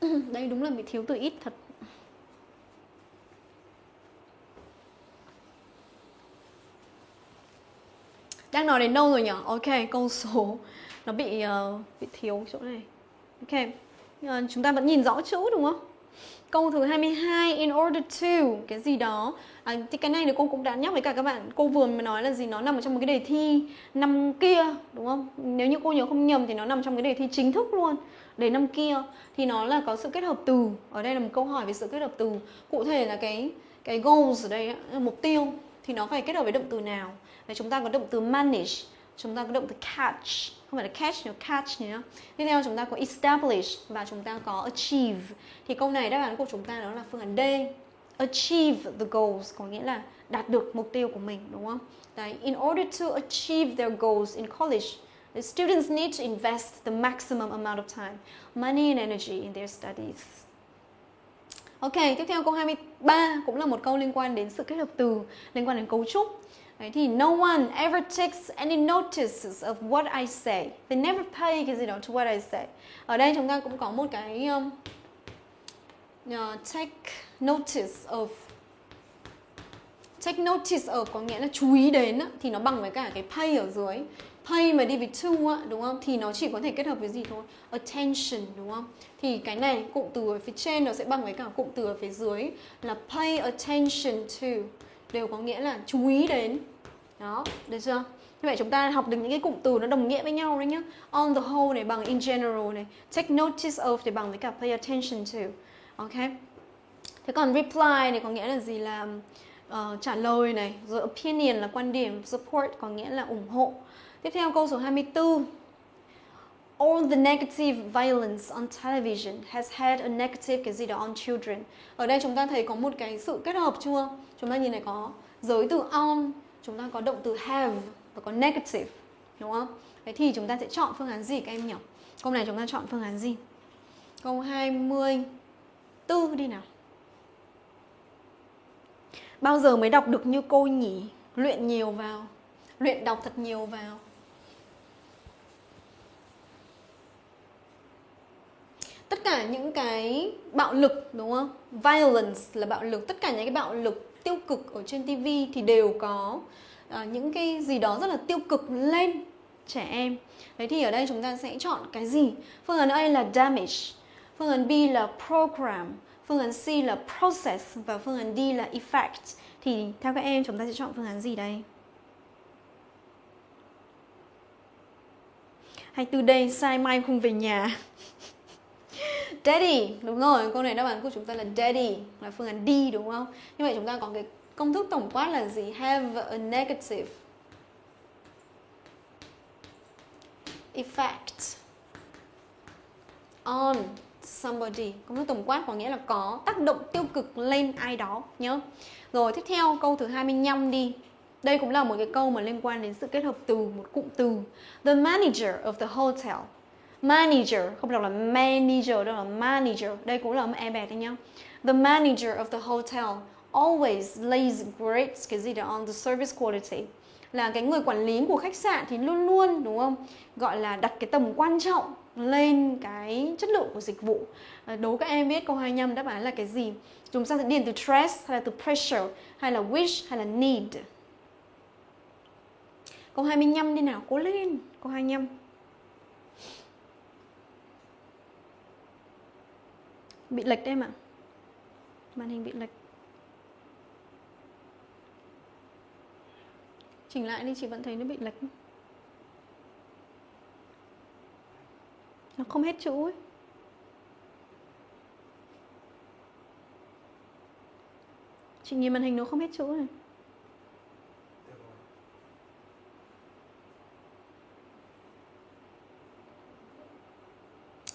Speaker 1: (clears throat) Đây đúng là bị thiếu từ ít thật. Đang nói đến đâu rồi nhỉ? Ok câu số nó bị uh, bị thiếu chỗ này ok uh, chúng ta vẫn nhìn rõ chữ đúng không Câu thứ 22 in order to cái gì đó. À, thì cái này thì cô cũng đã nhắc với cả các bạn. Cô vừa mới nói là gì nó nằm ở trong một cái đề thi năm kia đúng không? Nếu như cô nhớ không nhầm thì nó nằm trong cái đề thi chính thức luôn. Đề năm kia thì nó là có sự kết hợp từ. Ở đây là một câu hỏi về sự kết hợp từ. Cụ thể là cái cái goals ở đây mục tiêu thì nó phải kết hợp với động từ nào? Và chúng ta có động từ manage, chúng ta có động từ catch không phải là catch nữa catch nhé tiếp theo chúng ta có establish và chúng ta có achieve. Thì câu này đáp án của chúng ta đó là phương án D. Achieve the goals có nghĩa là đạt được mục tiêu của mình đúng không? Đấy, in order to achieve their goals in college the students need to invest the maximum amount of time money and energy in their studies. Ok, tiếp theo câu 23 cũng là một câu liên quan đến sự kết hợp từ, liên quan đến cấu trúc. Đấy, thì no one ever takes any notices of what I say. They never pay cái gì đó to what I say. Ở đây chúng ta cũng có một cái um, uh, take notice of. Take notice of có nghĩa là chú ý đến thì nó bằng với cả cái pay ở dưới. Pay mà đi với to á, đúng không? Thì nó chỉ có thể kết hợp với gì thôi? Attention đúng không? Thì cái này cụm từ ở phía trên nó sẽ bằng với cả cụm từ ở phía dưới là pay attention to đều có nghĩa là chú ý đến. Đó được chưa? Như vậy chúng ta học được những cái cụm từ nó đồng nghĩa với nhau đấy nhá. On the whole này bằng in general này. Take notice of thì bằng với cả pay attention to. Ok? Thế còn reply này có nghĩa là gì? Là uh, trả lời này. Rồi opinion là quan điểm. Support có nghĩa là ủng hộ. Tiếp theo câu số 24 all the negative violence on television has had a negative cái gì đó on children. Ở đây chúng ta thấy có một cái sự kết hợp chưa? Chúng ta nhìn này có giới từ on, chúng ta có động từ have và có negative, đúng không? Thế thì chúng ta sẽ chọn phương án gì các em nhỉ? Câu này chúng ta chọn phương án gì? Câu 24 đi nào. Bao giờ mới đọc được như cô nhỉ? Luyện nhiều vào. Luyện đọc thật nhiều vào. Tất cả những cái bạo lực đúng không? Violence là bạo lực. Tất cả những cái bạo lực tiêu cực ở trên TV thì đều có uh, những cái gì đó rất là tiêu cực lên trẻ em. Đấy thì ở đây chúng ta sẽ chọn cái gì? Phương án A là damage. Phương án B là program. Phương án C là process. Và phương án D là effect. Thì theo các em chúng ta sẽ chọn phương án gì đây? Hay từ đây sai mai không về nhà. Daddy, đúng rồi, câu này đáp án của chúng ta là daddy, là phương án D đúng không? Như vậy chúng ta có cái công thức tổng quát là gì? Have a negative effect on somebody. Công thức tổng quát có nghĩa là có tác động tiêu cực lên ai đó nhớ. Rồi tiếp theo câu thứ 25 đi. Đây cũng là một cái câu mà liên quan đến sự kết hợp từ một cụm từ. The manager of the hotel manager, không đọc là manager đâu là manager. Đây cũng là âm e bẹt đấy nhá. The manager of the hotel always lays great cái gì đó, on the service quality. Là cái người quản lý của khách sạn thì luôn luôn, đúng không? Gọi là đặt cái tầm quan trọng lên cái chất lượng của dịch vụ. À, đố các em biết câu 25 đáp án là cái gì? Chúng ta sẽ điền từ stress hay là từ pressure, hay là wish, hay là need? Câu 25 đi nào, cố lên, câu 25 bị lệch đấy em ạ. Màn hình bị lệch. Chỉnh lại đi, chị vẫn thấy nó bị lệch. Nó không hết chữ ấy. Chị nhìn màn hình nó không hết chữ này.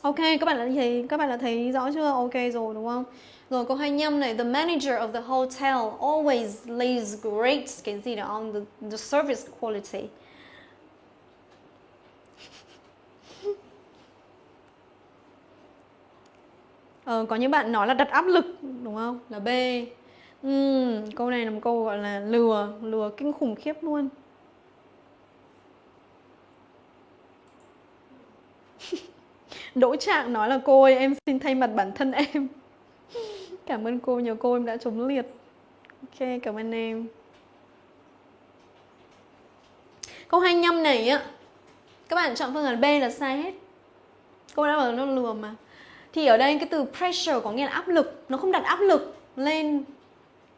Speaker 1: Ok, các bạn đã thấy các bạn đã thấy rõ chưa? Ok rồi đúng không? Rồi câu 25 này, the manager of the hotel always lays great cái gì đó on the, the service quality. (laughs) Ờ, có những bạn nói là đặt áp lực đúng không? Là B. Uhm, câu này là một câu gọi là lừa, lừa kinh khủng khiếp luôn. Đỗ Trạng nói là cô ơi em xin thay mặt bản thân em. (laughs) Cảm ơn cô, nhờ cô em đã chống liệt. Ok, cảm ơn em. Câu 25 này á Các bạn chọn phương án B là sai hết. Cô đã bảo nó lừa mà. Thì ở đây cái từ pressure có nghĩa là áp lực Nó không đặt áp lực lên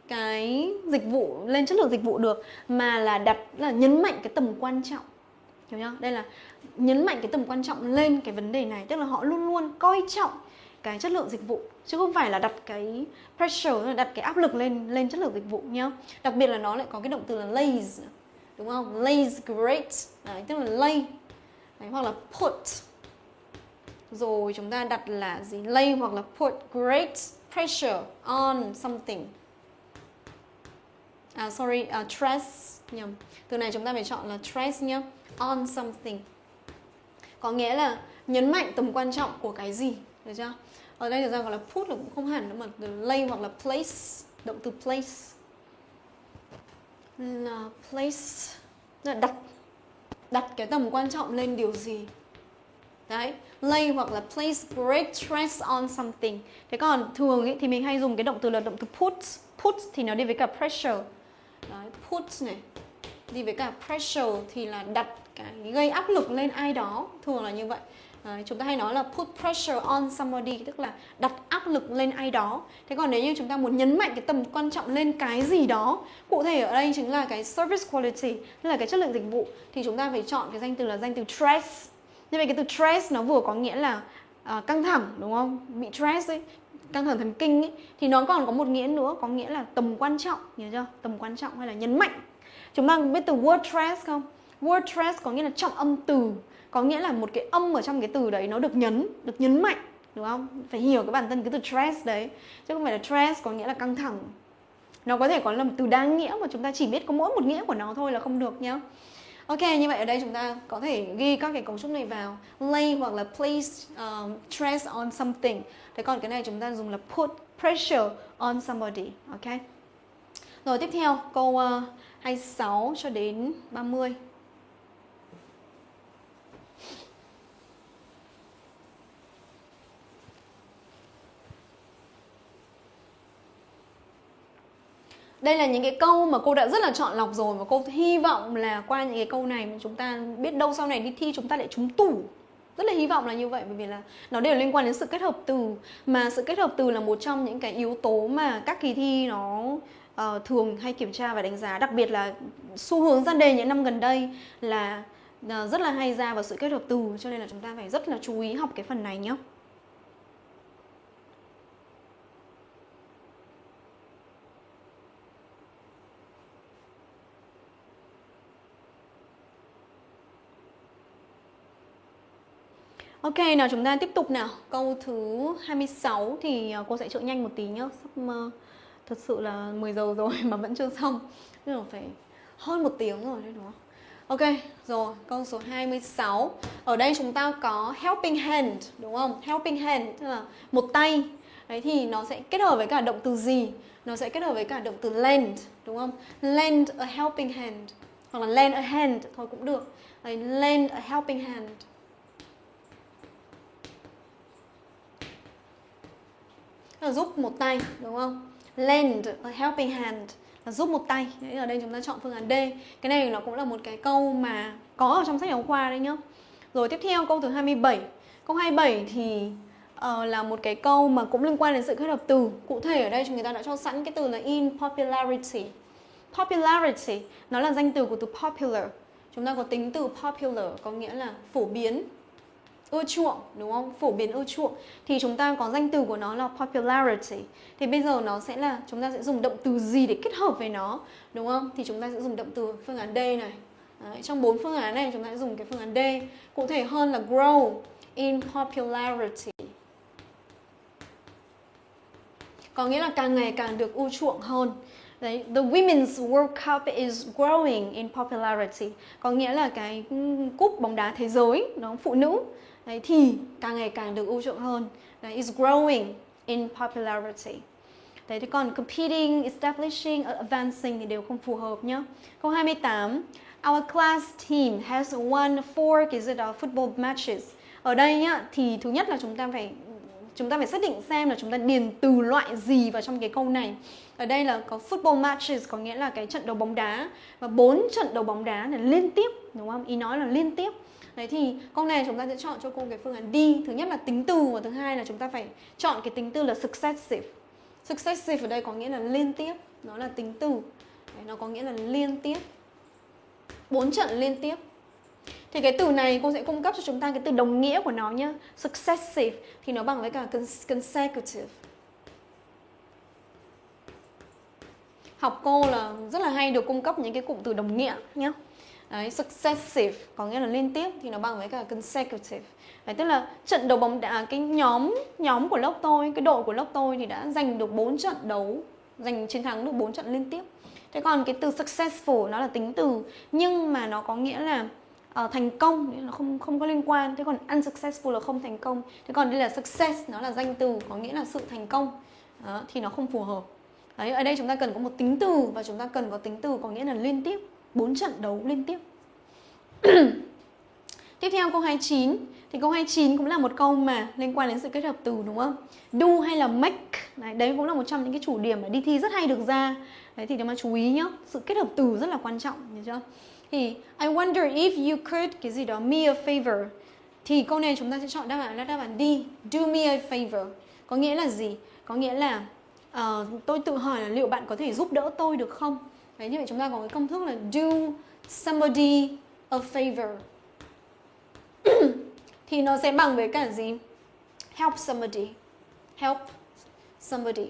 Speaker 1: cái dịch vụ, lên chất lượng dịch vụ được Mà là đặt, là nhấn mạnh cái tầm quan trọng. Hiểu chưa? Đây là nhấn mạnh cái tầm quan trọng lên cái vấn đề này tức là họ luôn luôn coi trọng cái chất lượng dịch vụ chứ không phải là đặt cái pressure đặt cái áp lực lên lên chất lượng dịch vụ nhá. Đặc biệt là nó lại có cái động từ là lays đúng không? Lays great. Đấy, tức là lay. Đấy, hoặc là put. Rồi chúng ta đặt là gì? Lay hoặc là put great pressure on something. À sorry uh, stress nhầm. Từ này chúng ta phải chọn là stress nhá on something. Có nghĩa là nhấn mạnh tầm quan trọng của cái gì được chưa? Ở đây thực ra gọi là put là cũng không hẳn nữa mà lay hoặc là place động từ place. Là place là đặt đặt cái tầm quan trọng lên điều gì. Đấy lay hoặc là place great stress on something. Thế còn thường ý, thì mình hay dùng cái động từ là động từ put. Put thì nó đi với cả pressure. Đấy put này đi với cả pressure thì là đặt cái gây áp lực lên ai đó thường là như vậy. À, chúng ta hay nói là put pressure on somebody tức là đặt áp lực lên ai đó. Thế còn nếu như chúng ta muốn nhấn mạnh cái tầm quan trọng lên cái gì đó cụ thể ở đây chính là cái service quality tức là cái chất lượng dịch vụ thì chúng ta phải chọn cái danh từ là danh từ stress. Như vậy cái từ stress nó vừa có nghĩa là uh, căng thẳng đúng không? Bị stress ấy căng thẳng thần kinh ấy thì nó còn có một nghĩa nữa có nghĩa là tầm quan trọng nhớ chưa? Tầm quan trọng hay là nhấn mạnh. Chúng ta biết từ word stress không? Word stress có nghĩa là trọng âm từ có nghĩa là một cái âm ở trong cái từ đấy nó được nhấn được nhấn mạnh đúng không? Phải hiểu cái bản thân cái từ stress đấy chứ không phải là stress có nghĩa là căng thẳng. Nó có thể có là một từ đa nghĩa mà chúng ta chỉ biết có mỗi một nghĩa của nó thôi là không được nhá. Ok, như vậy ở đây chúng ta có thể ghi các cái cấu trúc này vào. Lay hoặc là place um, stress on something. Thế còn cái này chúng ta dùng là put pressure on somebody Ok? Rồi tiếp theo câu uh, 26 cho đến 30 Đây là những cái câu mà cô đã rất là chọn lọc rồi và cô hy vọng là qua những cái câu này mà chúng ta biết đâu sau này đi thi chúng ta lại trúng tủ. Rất là hy vọng là như vậy bởi vì là nó đều liên quan đến sự kết hợp từ. Mà sự kết hợp từ là một trong những cái yếu tố mà các kỳ thi nó uh, thường hay kiểm tra và đánh giá. Đặc biệt là xu hướng ra đề những năm gần đây là uh, rất là hay ra vào sự kết hợp từ. Cho nên là chúng ta phải rất là chú ý học cái phần này nhé Ok, nào chúng ta tiếp tục nào. Câu thứ 26 thì ờ, cô sẽ trợ nhanh một tí nhá. Sắp uh, thật sự là 10 giờ (laughs) rồi mà vẫn chưa xong. Nên là phải hơn một tiếng rồi đấy đúng không? Ok, rồi câu số 26 Ở đây chúng ta có helping hand đúng không? Helping hand tức là một tay. Đấy thì nó sẽ kết hợp với cả động từ gì? Nó sẽ kết hợp với cả động từ lend đúng không? Lend a helping hand Hoặc là lend a hand thôi cũng được. Đấy, lend a helping hand. Là giúp một tay đúng không? Lend a helping hand là giúp một tay. Đấy ở đây chúng ta chọn phương án D. Cái này nó cũng là một cái câu mà có ở trong sách giáo khoa đấy nhá. Rồi tiếp theo câu thứ 27 câu 27 thì uh, là một cái câu mà cũng liên quan đến sự kết hợp từ. Cụ thể ở đây chúng ta đã cho sẵn cái từ là in popularity. Popularity nó là danh từ của từ popular. Chúng ta có tính từ popular có nghĩa là phổ biến ưa chuộng đúng không? Phổ biến ưa chuộng. Thì chúng ta có danh từ của nó là popularity. Thì bây giờ nó sẽ là chúng ta sẽ dùng động từ gì để kết hợp với nó đúng không? Thì chúng ta sẽ dùng động từ phương án D này. Đấy, trong bốn phương án này chúng ta sẽ dùng cái phương án D. Cụ thể hơn là grow in popularity. Có nghĩa là càng ngày càng được ưa chuộng hơn. Đấy, the Women's World Cup is growing in popularity. Có nghĩa là cái ừ, cúp bóng đá thế giới nó phụ nữ. Đấy, thì càng ngày càng được ưu chuộng hơn Đấy, is growing in popularity Đấy, thì còn competing, establishing, advancing thì đều không phù hợp nhá. Câu 28 Our class team has won four cái gì đó football matches. Ở đây nhá thì thứ nhất là chúng ta phải chúng ta phải xác định xem là chúng ta điền từ loại gì vào trong cái câu này. Ở đây là có football matches có nghĩa là cái trận đấu bóng đá và bốn trận đấu bóng đá là liên tiếp đúng không? Ý nói là liên tiếp. Đấy thì câu này chúng ta sẽ chọn cho cô cái phương án D. Thứ nhất là tính từ và thứ hai là chúng ta phải chọn cái tính từ là successive. Successive ở đây có nghĩa là liên tiếp, nó là tính từ. Đấy, nó có nghĩa là liên tiếp. bốn trận liên tiếp. Thì cái từ này cô sẽ cung cấp cho chúng ta cái từ đồng nghĩa của nó nhé. Successive thì nó bằng với cả consecutive. Học cô là rất là hay được cung cấp những cái cụm từ đồng nghĩa nhé. Đấy, successive có nghĩa là liên tiếp thì nó bằng với cả consecutive. Đấy, tức là trận đấu bóng đá cái nhóm nhóm của lớp tôi, cái đội của lớp tôi thì đã giành được 4 trận đấu, giành chiến thắng được 4 trận liên tiếp. Thế còn cái từ successful nó là tính từ nhưng mà nó có nghĩa là uh, thành công nó không không có liên quan. Thế còn unsuccessful là không thành công. Thế còn đây là success nó là danh từ có nghĩa là sự thành công. Đó, thì nó không phù hợp. Đấy, ở đây chúng ta cần có một tính từ và chúng ta cần có tính từ có nghĩa là liên tiếp, 4 trận đấu liên tiếp. (coughs) Tiếp theo câu 29 Thì câu 29 cũng là một câu mà liên quan đến sự kết hợp từ đúng không? Do hay là make Đấy, đấy cũng là một trong những cái chủ điểm mà đi thi rất hay được ra Đấy thì các bạn chú ý nhá Sự kết hợp từ rất là quan trọng Hiểu chưa? Thì I wonder if you could Cái gì đó me a favor Thì câu này chúng ta sẽ chọn đáp án là đáp án D Do me a favor Có nghĩa là gì? Có nghĩa là uh, tôi tự hỏi là liệu bạn có thể giúp đỡ tôi được không? Đấy như vậy chúng ta có cái công thức là do somebody a favor (clears throat) thì nó sẽ bằng với cả gì? Help somebody. Help somebody.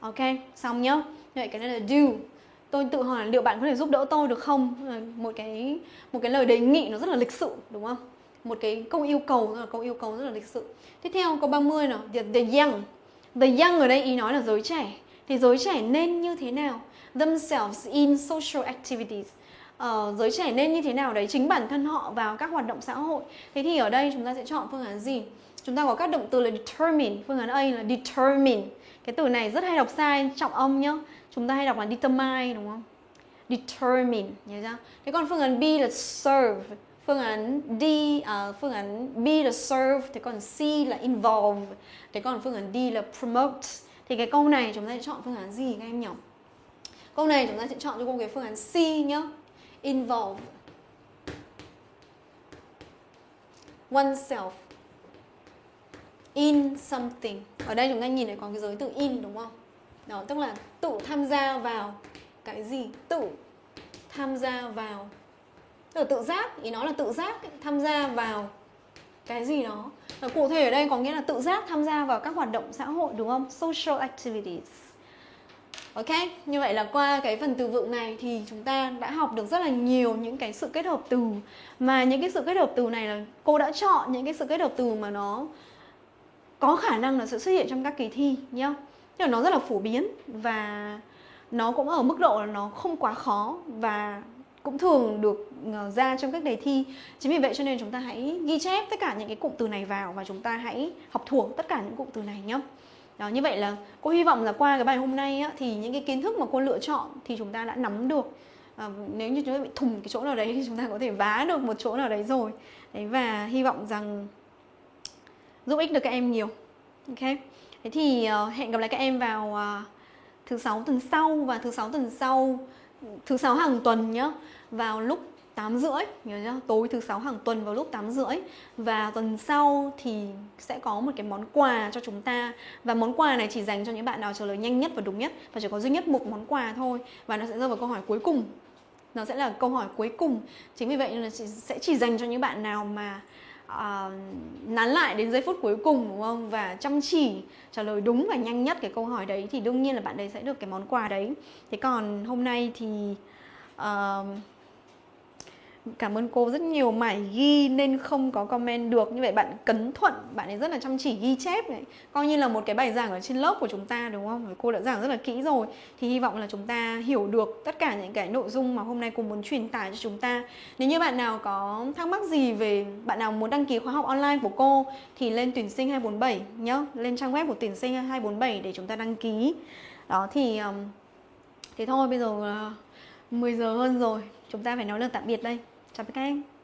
Speaker 1: Ok, xong nhá. Như vậy cái này là do. Tôi tự hỏi liệu bạn có thể giúp đỡ tôi được không? Một cái một cái lời đề nghị nó rất là lịch sự đúng không? Một cái câu yêu cầu rất là câu yêu cầu rất là lịch sự. Tiếp theo câu 30 nào, the, the young. The young ở đây ý nói là giới trẻ. Thì giới trẻ nên như thế nào? Themselves in social activities. Uh, giới trẻ nên như thế nào đấy? Chính bản thân họ vào các hoạt động xã hội. Thế thì ở đây chúng ta sẽ chọn phương án gì? Chúng ta có các động từ là determine. Phương án A là determine. Cái từ này rất hay đọc sai trọng âm nhá. Chúng ta hay đọc là determine đúng không? Determine nhớ chưa? Thế còn phương án B là serve. Phương án D uh, phương án B là serve. Thế còn C là involve. Thế còn phương án D là promote. Thì cái câu này chúng ta sẽ chọn phương án gì các em nhỉ câu này chúng ta sẽ chọn cho cô cái phương án C nhá. Involve oneself in something. Ở đây chúng ta nhìn thấy có cái giới từ in đúng không? Đó, tức là tự tham gia vào cái gì? Tự tham gia vào. Tức là tự giác, ý nó là tự giác tham gia vào cái gì đó. Và cụ thể ở đây có nghĩa là tự giác tham gia vào các hoạt động xã hội đúng không? Social activities. Ok, như vậy là qua cái phần từ vựng này thì chúng ta đã học được rất là nhiều những cái sự kết hợp từ. Mà những cái sự kết hợp từ này là cô đã chọn những cái sự kết hợp từ mà nó có khả năng là sẽ xuất hiện trong các kỳ thi nhá. Nhưng là nó rất là phổ biến và nó cũng ở mức độ là nó không quá khó và cũng thường được ờ, ra trong các đề thi. Chính vì vậy cho nên chúng ta hãy ghi chép tất cả những cái cụm từ này vào và chúng ta hãy học thuộc tất cả những cụm từ này nhé đó như vậy là cô hy vọng là qua cái bài hôm nay á, thì những cái kiến thức mà cô lựa chọn thì chúng ta đã nắm được. À, nếu như chúng ta bị thủng cái chỗ nào đấy thì chúng ta có thể vá được một chỗ nào đấy rồi. Đấy và hy vọng rằng giúp ích được các em nhiều. Ok? Thế thì uh, hẹn gặp lại các em vào uh, thứ sáu tuần sau và thứ sáu tuần sau thứ sáu hàng tuần nhá vào lúc 8 rưỡi nhớ chưa? tối thứ sáu hàng tuần vào lúc 8 rưỡi. Và tuần sau thì sẽ có một cái món quà cho chúng ta. Và món quà này chỉ dành cho những bạn nào trả lời nhanh nhất và đúng nhất và chỉ có duy nhất một món quà thôi. Và nó sẽ rơi vào câu hỏi cuối cùng. Nó sẽ là câu hỏi cuối cùng. Chính vì vậy là sẽ chỉ dành cho những bạn nào mà uh, nán lại đến giây phút cuối cùng đúng không? Và chăm chỉ trả lời đúng và nhanh nhất cái câu hỏi đấy thì đương nhiên là bạn đấy sẽ được cái món quà đấy. Thế còn hôm nay thì uh, Cảm ơn cô rất nhiều mải ghi nên không có comment được. Như vậy bạn cấn thuận, bạn ấy rất là chăm chỉ ghi chép này. Coi như là một cái bài giảng ở trên lớp của chúng ta đúng không? Cô đã giảng rất là kỹ rồi. Thì hy vọng là chúng ta hiểu được tất cả những cái nội dung mà hôm nay cô muốn truyền tải cho chúng ta. Nếu như bạn nào có thắc mắc gì về Bạn nào muốn đăng ký khóa học online của cô Thì lên tuyển sinh 247 nhá. Lên trang web của tuyển sinh 247 để chúng ta đăng ký. Đó thì Thế thôi bây giờ à, 10 giờ hơn rồi. Chúng ta phải nói lời tạm biệt đây chào các em